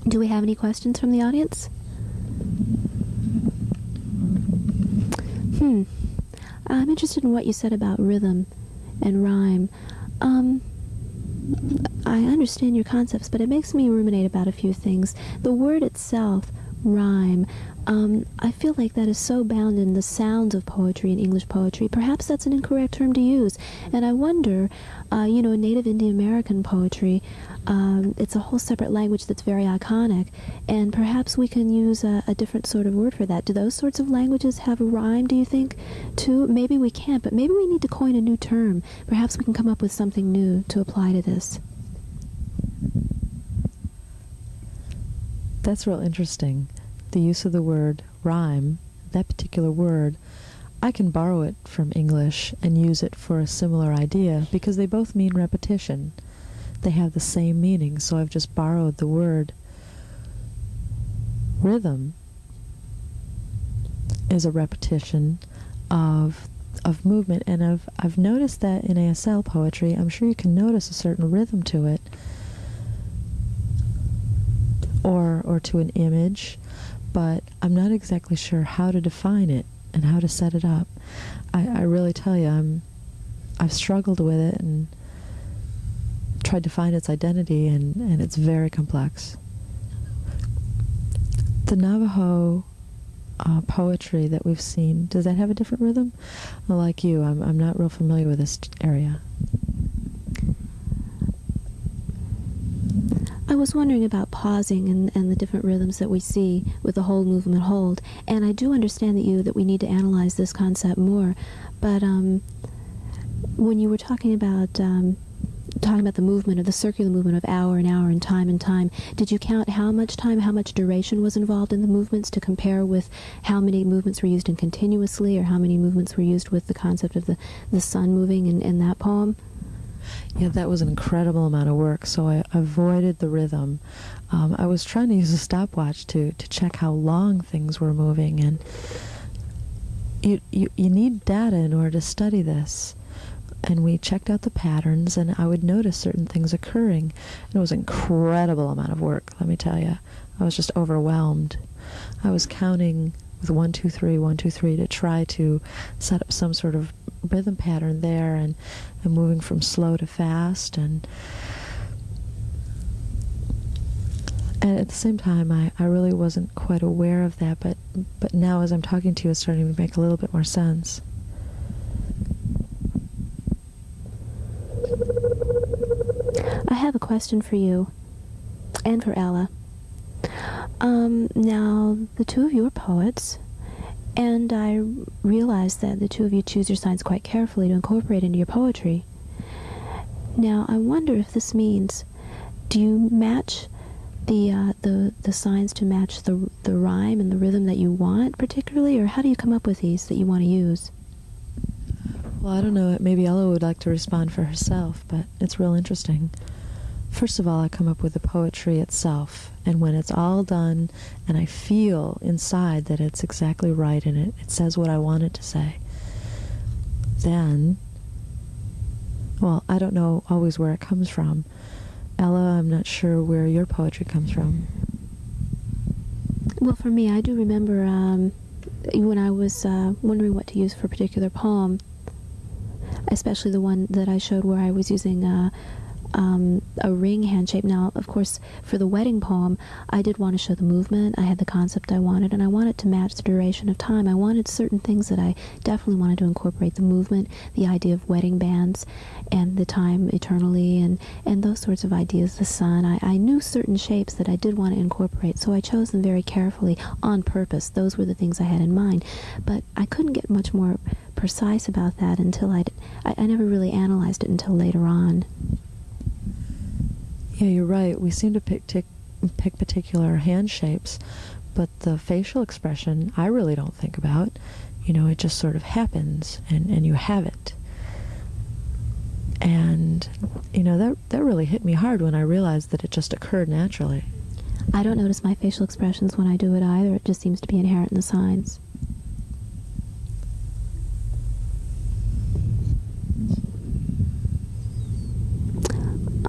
C: Do we have any questions from the audience? Hmm. I'm interested in what you said about rhythm and rhyme. Um, I understand your concepts, but it makes me ruminate about a few things. The word itself, rhyme. Um, I feel like that is so bound in the sounds of poetry and English poetry. Perhaps that's an incorrect term to use. And I wonder, uh, you know, Native Indian American poetry, um, it's a whole separate language that's very iconic. And perhaps we can use a, a, different sort of word for that. Do those sorts of languages have a rhyme, do you think, too? Maybe we can't, but maybe we need to coin a new term. Perhaps we can come up with something new to apply to this.
B: That's real interesting. The use of the word rhyme, that particular word, I can borrow it from English and use it for a similar idea because they both mean repetition. They have the same meaning, so I've just borrowed the word. Rhythm is a repetition of of movement and of I've noticed that in ASL poetry, I'm sure you can notice a certain rhythm to it or, or to an image, but I'm not exactly sure how to define it and how to set it up. I, I really tell you, I'm, I've struggled with it and tried to find its identity, and, and it's very complex. The Navajo uh, poetry that we've seen, does that have a different rhythm? like you, I'm, I'm not real familiar with this area.
C: I was wondering about pausing and, and the different rhythms that we see with the whole movement hold. And I do understand that you that we need to analyze this concept more. But um, when you were talking about um, talking about the movement of the circular movement of hour and hour and time and time, did you count how much time, how much duration was involved in the movements to compare with how many movements were used in continuously or how many movements were used with the concept of the, the sun moving in, in that poem?
B: Yeah, that was an incredible amount of work, so I avoided the rhythm. Um, I was trying to use a stopwatch to, to check how long things were moving, and you, you, you need data in order to study this. And we checked out the patterns, and I would notice certain things occurring. It was an incredible amount of work, let me tell you. I was just overwhelmed. I was counting with one, two, three, one, two, three to try to set up some sort of rhythm pattern there and, and moving from slow to fast and and at the same time I, I really wasn't quite aware of that but but now as I'm talking to you it's starting to make a little bit more sense.
C: I have a question for you and for Ella. Um, now, the two of you are poets, and I realize that the two of you choose your signs quite carefully to incorporate into your poetry. Now, I wonder if this means, do you match the uh, the the signs to match the the rhyme and the rhythm that you want particularly, or how do you come up with these that you want to use?
B: Well, I don't know. Maybe Ella would like to respond for herself, but it's real interesting. First of all, I come up with the poetry itself, and when it's all done and I feel inside that it's exactly right and it, it says what I want it to say, then, well, I don't know always where it comes from. Ella, I'm not sure where your poetry comes from.
C: Well, for me, I do remember um, when I was uh, wondering what to use for a particular poem, especially the one that I showed where I was using uh, um, a ring hand shape. Now, of course, for the wedding poem, I did want to show the movement. I had the concept I wanted, and I wanted to match the duration of time. I wanted certain things that I definitely wanted to incorporate the movement, the idea of wedding bands, and the time eternally, and, and those sorts of ideas, the sun. I, I knew certain shapes that I did want to incorporate, so I chose them very carefully on purpose. Those were the things I had in mind. But I couldn't get much more precise about that until I'd, I, I never really analyzed it until later on.
B: Yeah, you're right. We seem to pick, pick, particular hand shapes, but the facial expression I really don't think about. You know, it just sort of happens and, and you have it. And, you know, that, that really hit me hard when I realized that it just occurred naturally.
C: I don't notice my facial expressions when I do it either. It just seems to be inherent in the signs.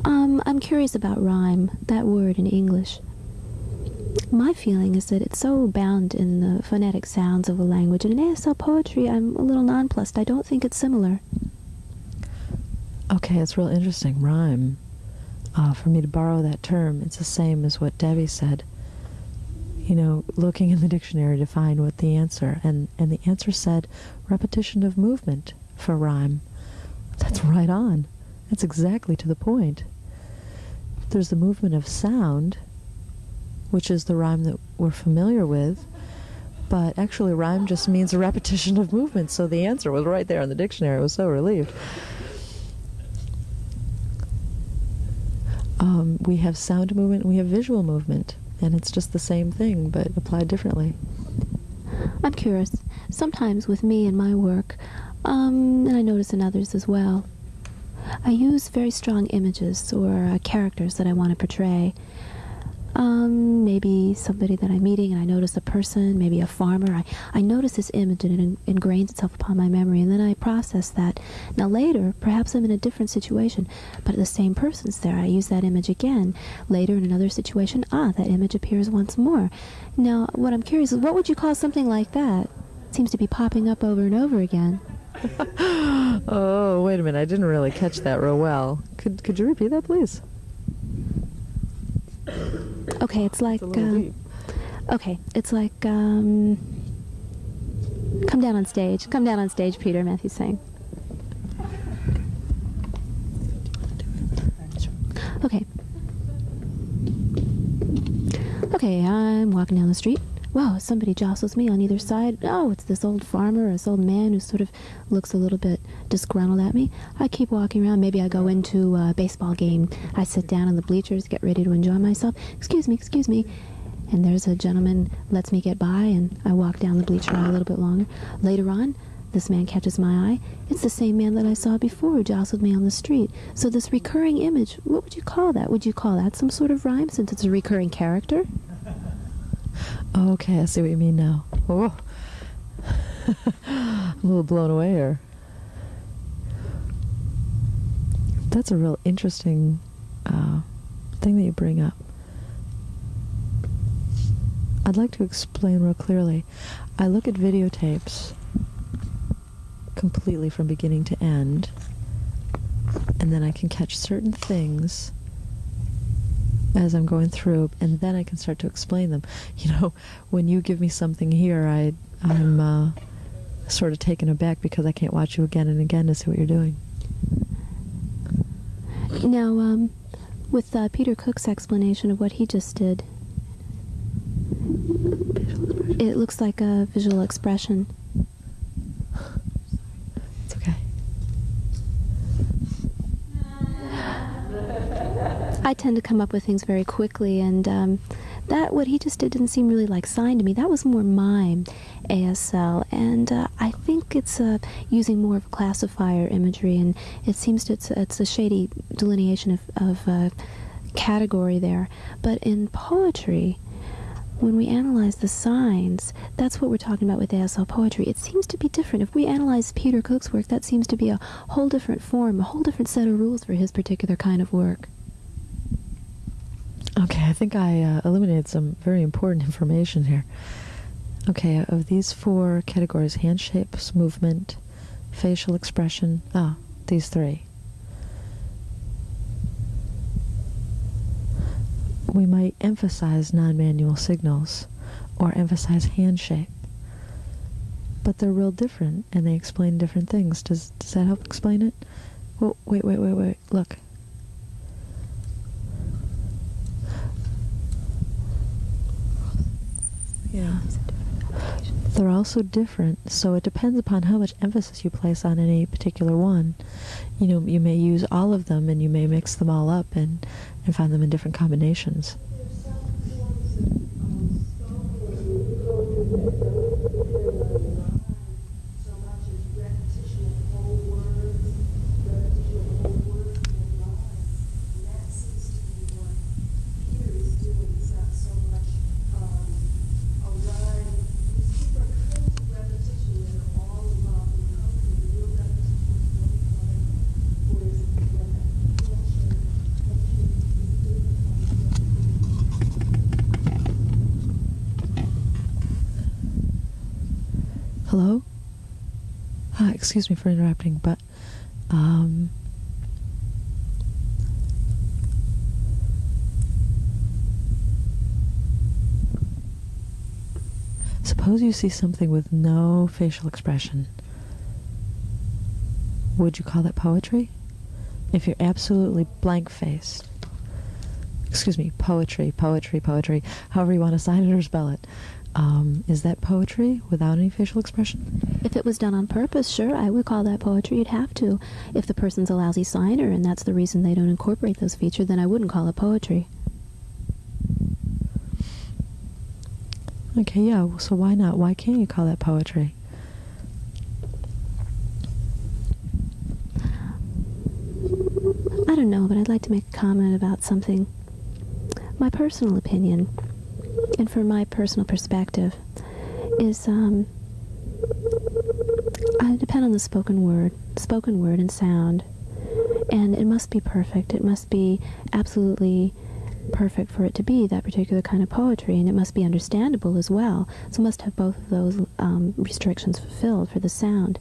C: Um, I'm curious about rhyme, that word in English. My feeling is that it's so bound in the phonetic sounds of a language, and in ASL poetry, I'm a little nonplussed. I don't think it's similar.
B: Okay, it's real interesting. Rhyme. Uh, for me to borrow that term, it's the same as what Debbie said. you know, looking in the dictionary to find what the answer, and, and the answer said repetition of movement for rhyme. That's right on. That's exactly to the point. There's the movement of sound, which is the rhyme that we're familiar with, but actually rhyme just means a repetition of movement, so the answer was right there in the dictionary. I was so relieved. Um, we have sound movement we have visual movement, and it's just the same thing, but applied differently.
C: I'm curious. Sometimes with me and my work, um, and I notice in others as well, I use very strong images or uh, characters that I want to portray. Um, maybe somebody that I'm meeting and I notice a person, maybe a farmer. I, I notice this image and it ingrains itself upon my memory and then I process that. Now later, perhaps I'm in a different situation, but the same person's there. I use that image again. Later in another situation, ah, that image appears once more. Now, what I'm curious is what would you call something like that? It seems to be popping up over and over again.
B: oh, wait a minute. I didn't really catch that real well. Could, could you repeat that, please?
C: Okay, it's like.
B: It's uh,
C: okay, it's like. Um, come down on stage. Come down on stage, Peter. Matthew's saying. Okay. Okay, I'm walking down the street. Wow, somebody jostles me on either side. Oh, it's this old farmer, or this old man who sort of looks a little bit disgruntled at me. I keep walking around. Maybe I go into a baseball game. I sit down in the bleachers, get ready to enjoy myself. Excuse me, excuse me. And there's a gentleman lets me get by, and I walk down the bleacher a little bit longer. Later on, this man catches my eye. It's the same man that I saw before who jostled me on the street. So this recurring image, what would you call that? Would you call that some sort of rhyme since it's a recurring character?
B: Okay, I see what you mean now. Oh. I'm a little blown away here. That's a real interesting uh, thing that you bring up. I'd like to explain real clearly. I look at videotapes completely from beginning to end, and then I can catch certain things as I'm going through, and then I can start to explain them. You know, when you give me something here, I, I'm uh, sort of taken aback because I can't watch you again and again to see what you're doing.
C: Now, um, with uh, Peter Cook's explanation of what he just did, it looks like a visual expression. I tend to come up with things very quickly, and um, that what he just did didn't seem really like sign to me. That was more mime, ASL, and uh, I think it's uh, using more of classifier imagery, and it seems to, it's, it's a shady delineation of, of uh, category there. But in poetry, when we analyze the signs, that's what we're talking about with ASL poetry. It seems to be different. If we analyze Peter Cook's work, that seems to be a whole different form, a whole different set of rules for his particular kind of work.
B: Okay, I think I uh, eliminated some very important information here. Okay, of these four categories hand shapes, movement, facial expression, ah, these three. We might emphasize non manual signals or emphasize hand shape, but they're real different and they explain different things. Does, does that help explain it? Well, wait, wait, wait, wait. Look. Yeah. They're also different, so it depends upon how much emphasis you place on any particular one. You know, you may use all of them and you may mix them all up and, and find them in different combinations. Hello? Uh, excuse me for interrupting, but um, Suppose you see something with no facial expression. Would you call that poetry? If you're absolutely blank-faced. Excuse me, poetry, poetry, poetry, however you want to sign it or spell it. Um, is that poetry without any facial expression?
C: If it was done on purpose, sure, I would call that poetry. You'd have to. If the person's a lousy signer and that's the reason they don't incorporate those features, then I wouldn't call it poetry.
B: Okay, yeah, so why not? Why can't you call that poetry?
C: I don't know, but I'd like to make a comment about something. My personal opinion, and from my personal perspective, is um, I depend on the spoken word, spoken word and sound, and it must be perfect. It must be absolutely perfect for it to be that particular kind of poetry, and it must be understandable as well. So must have both of those um, restrictions fulfilled for the sound.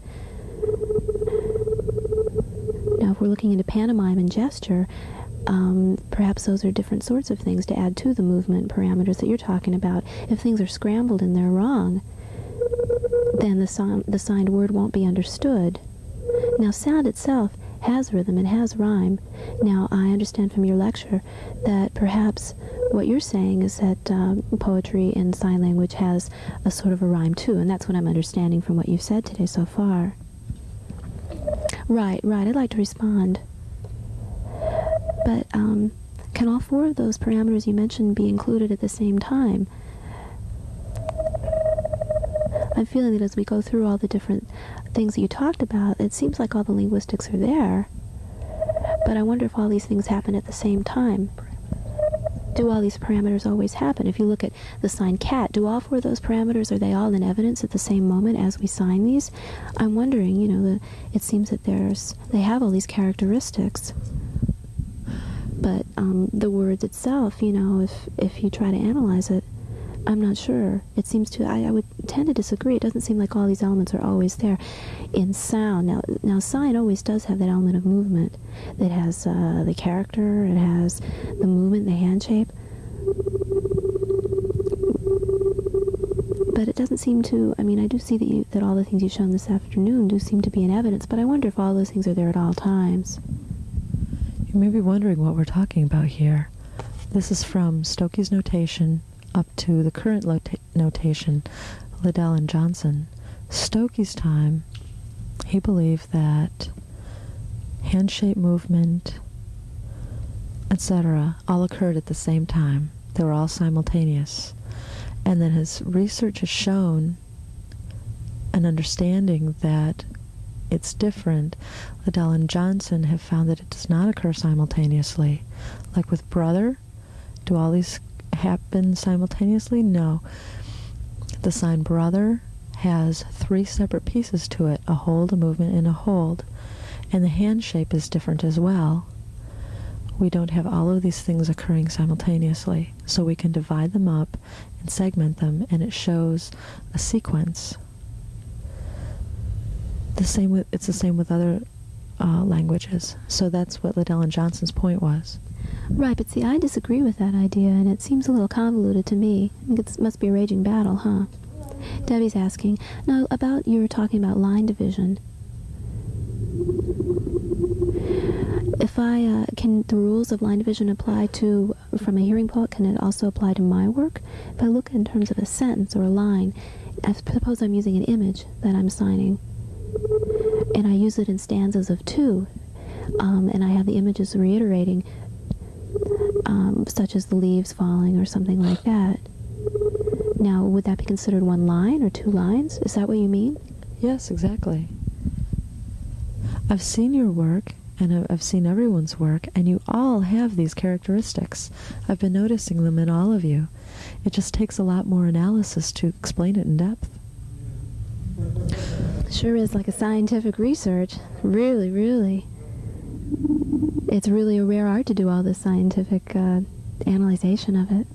C: Now, if we're looking into pantomime and gesture, um, perhaps those are different sorts of things to add to the movement parameters that you're talking about. If things are scrambled and they're wrong, then the, the signed word won't be understood. Now, sound itself has rhythm, it has rhyme. Now, I understand from your lecture that perhaps what you're saying is that um, poetry in sign language has a sort of a rhyme too, and that's what I'm understanding from what you've said today so far. Right, right, I'd like to respond. But um, can all four of those parameters you mentioned be included at the same time? I'm feeling that as we go through all the different things that you talked about, it seems like all the linguistics are there. But I wonder if all these things happen at the same time. Do all these parameters always happen? If you look at the sign cat, do all four of those parameters, are they all in evidence at the same moment as we sign these? I'm wondering, you know, the, it seems that there's, they have all these characteristics. But um, the words itself, you know, if, if you try to analyze it, I'm not sure. It seems to, I, I would tend to disagree. It doesn't seem like all these elements are always there. In sound, now, now sign always does have that element of movement. It has uh, the character, it has the movement, the hand shape. But it doesn't seem to, I mean, I do see that, you, that all the things you've shown this afternoon do seem to be in evidence, but I wonder if all those things are there at all times.
B: You may be wondering what we're talking about here. This is from Stokoe's notation up to the current notation, Liddell and Johnson. Stokoe's time, he believed that hand-shape movement, etc., all occurred at the same time. They were all simultaneous. And then his research has shown an understanding that it's different. Liddell and Johnson have found that it does not occur simultaneously. Like with brother, do all these happen simultaneously? No. The sign brother has three separate pieces to it, a hold, a movement, and a hold. And the hand shape is different as well. We don't have all of these things occurring simultaneously, so we can divide them up and segment them, and it shows a sequence. The same with, it's the same with other uh, languages. So that's what Liddell and Johnson's point was.
C: Right, but see, I disagree with that idea, and it seems a little convoluted to me. It must be a raging battle, huh? Debbie's asking, now about you were talking about line division. If I, uh, can the rules of line division apply to, from a hearing poet, can it also apply to my work? If I look in terms of a sentence or a line, I suppose I'm using an image that I'm signing, and I use it in stanzas of two, um, and I have the images reiterating um, such as the leaves falling or something like that. Now, would that be considered one line or two lines? Is that what you mean?
B: Yes, exactly. I've seen your work, and I've seen everyone's work, and you all have these characteristics. I've been noticing them in all of you. It just takes a lot more analysis to explain it in depth.
C: Sure is like a scientific research. Really, really it's really a rare art to do all this scientific uh, analyzation of it.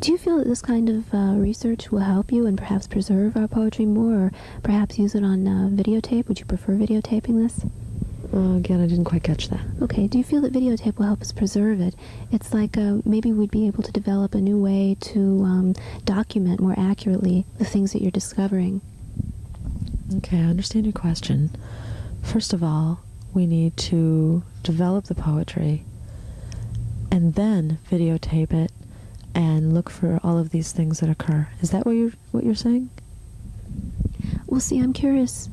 C: Do you feel that this kind of uh, research will help you and perhaps preserve our poetry more, or perhaps use it on uh, videotape? Would you prefer videotaping this?
B: Uh, again, I didn't quite catch that.
C: Okay, do you feel that videotape will help us preserve it? It's like uh, maybe we'd be able to develop a new way to um, document more accurately the things that you're discovering.
B: Okay, I understand your question. First of all, we need to develop the poetry and then videotape it and look for all of these things that occur. Is that what you're what you're saying?
C: Well, see, I'm curious.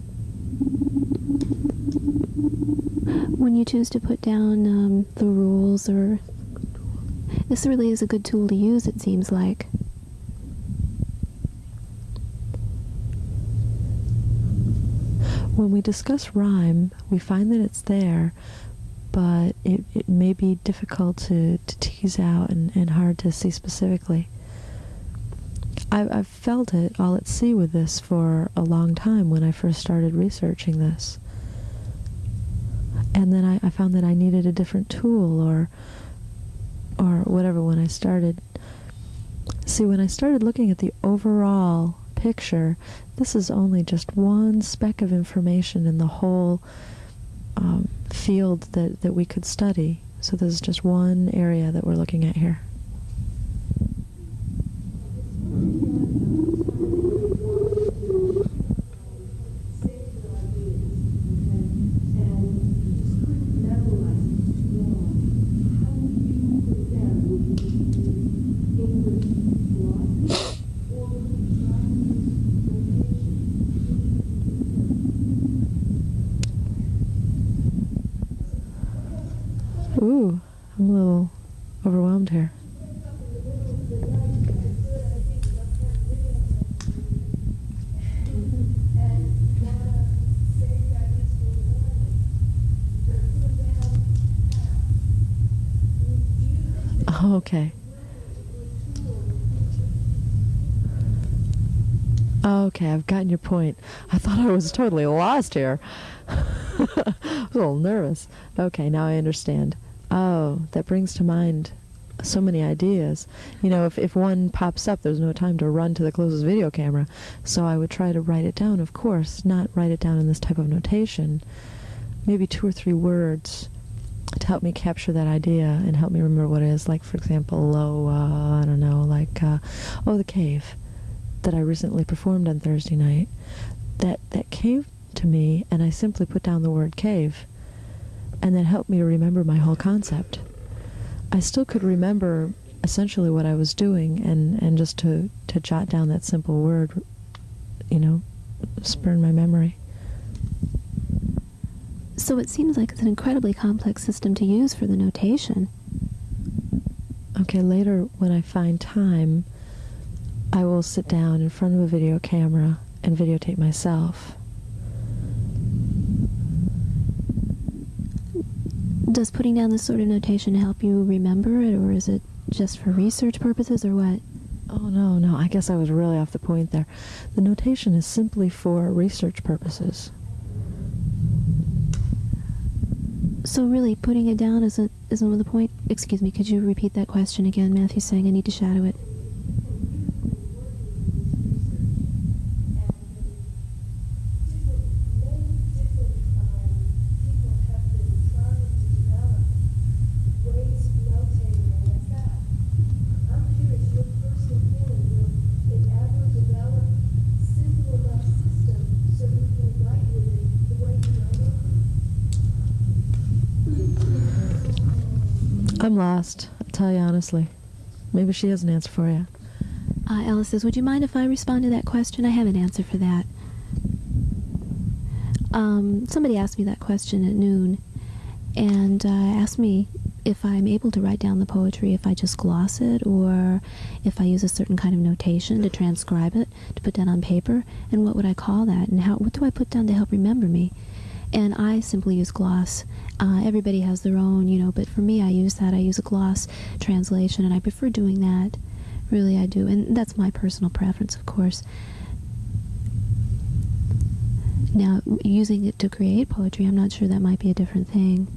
C: When you choose to put down um, the rules, or this really is a good tool to use, it seems like.
B: When we discuss rhyme, we find that it's there, but it, it may be difficult to, to tease out and, and hard to see specifically. I've, I've felt it all at sea with this for a long time when I first started researching this. And then I, I found that I needed a different tool or or whatever when I started. See, when I started looking at the overall picture, this is only just one speck of information in the whole um, field that, that we could study. So this is just one area that we're looking at here. Okay, I've gotten your point. I thought I was totally lost here. I was a little nervous. Okay, now I understand. Oh, that brings to mind so many ideas. You know, if, if one pops up, there's no time to run to the closest video camera. So I would try to write it down, of course, not write it down in this type of notation. Maybe two or three words to help me capture that idea and help me remember what it is. Like, for example, low, uh, I don't know, like, uh, oh, the cave that I recently performed on Thursday night. That, that came to me, and I simply put down the word cave, and that helped me to remember my whole concept. I still could remember essentially what I was doing, and, and just to, to jot down that simple word, you know, spurn my memory.
C: So it seems like it's an incredibly complex system to use for the notation.
B: Okay, later when I find time, I will sit down in front of a video camera and videotape myself.
C: Does putting down this sort of notation help you remember it, or is it just for research purposes, or what?
B: Oh, no, no, I guess I was really off the point there. The notation is simply for research purposes.
C: So really, putting it down isn't isn't the point. Excuse me. Could you repeat that question again? Matthew's saying I need to shadow it.
B: Lost, I'll tell you honestly. Maybe she has an answer for you.
C: Uh, Alice says, would you mind if I respond to that question? I have an answer for that. Um, somebody asked me that question at noon, and uh, asked me if I'm able to write down the poetry if I just gloss it, or if I use a certain kind of notation to transcribe it, to put down on paper, and what would I call that, and how what do I put down to help remember me? And I simply use gloss. Uh, everybody has their own, you know, but for me, I use that. I use a gloss translation, and I prefer doing that. Really, I do. And that's my personal preference, of course. Now, using it to create poetry, I'm not sure that might be a different thing.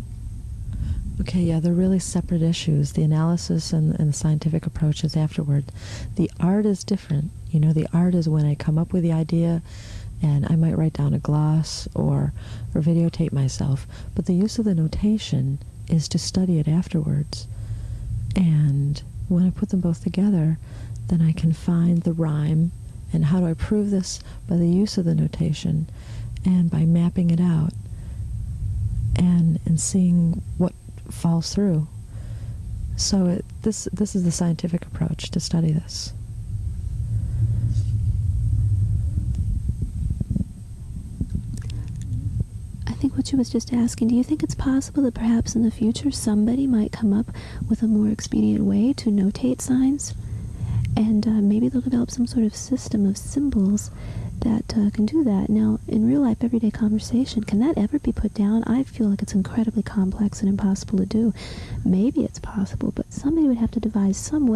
B: Okay, yeah, they're really separate issues. The analysis and, and the scientific approach is afterward. The art is different. You know, the art is when I come up with the idea and I might write down a gloss or or videotape myself. But the use of the notation is to study it afterwards. And when I put them both together, then I can find the rhyme. And how do I prove this? By the use of the notation and by mapping it out and and seeing what falls through. So it, this this is the scientific approach to study this.
C: I think what she was just asking, do you think it's possible that perhaps in the future somebody might come up with a more expedient way to notate signs? And uh, maybe they'll develop some sort of system of symbols that uh, can do that. Now, in real life, everyday conversation, can that ever be put down? I feel like it's incredibly complex and impossible to do. Maybe it's possible, but somebody would have to devise some way.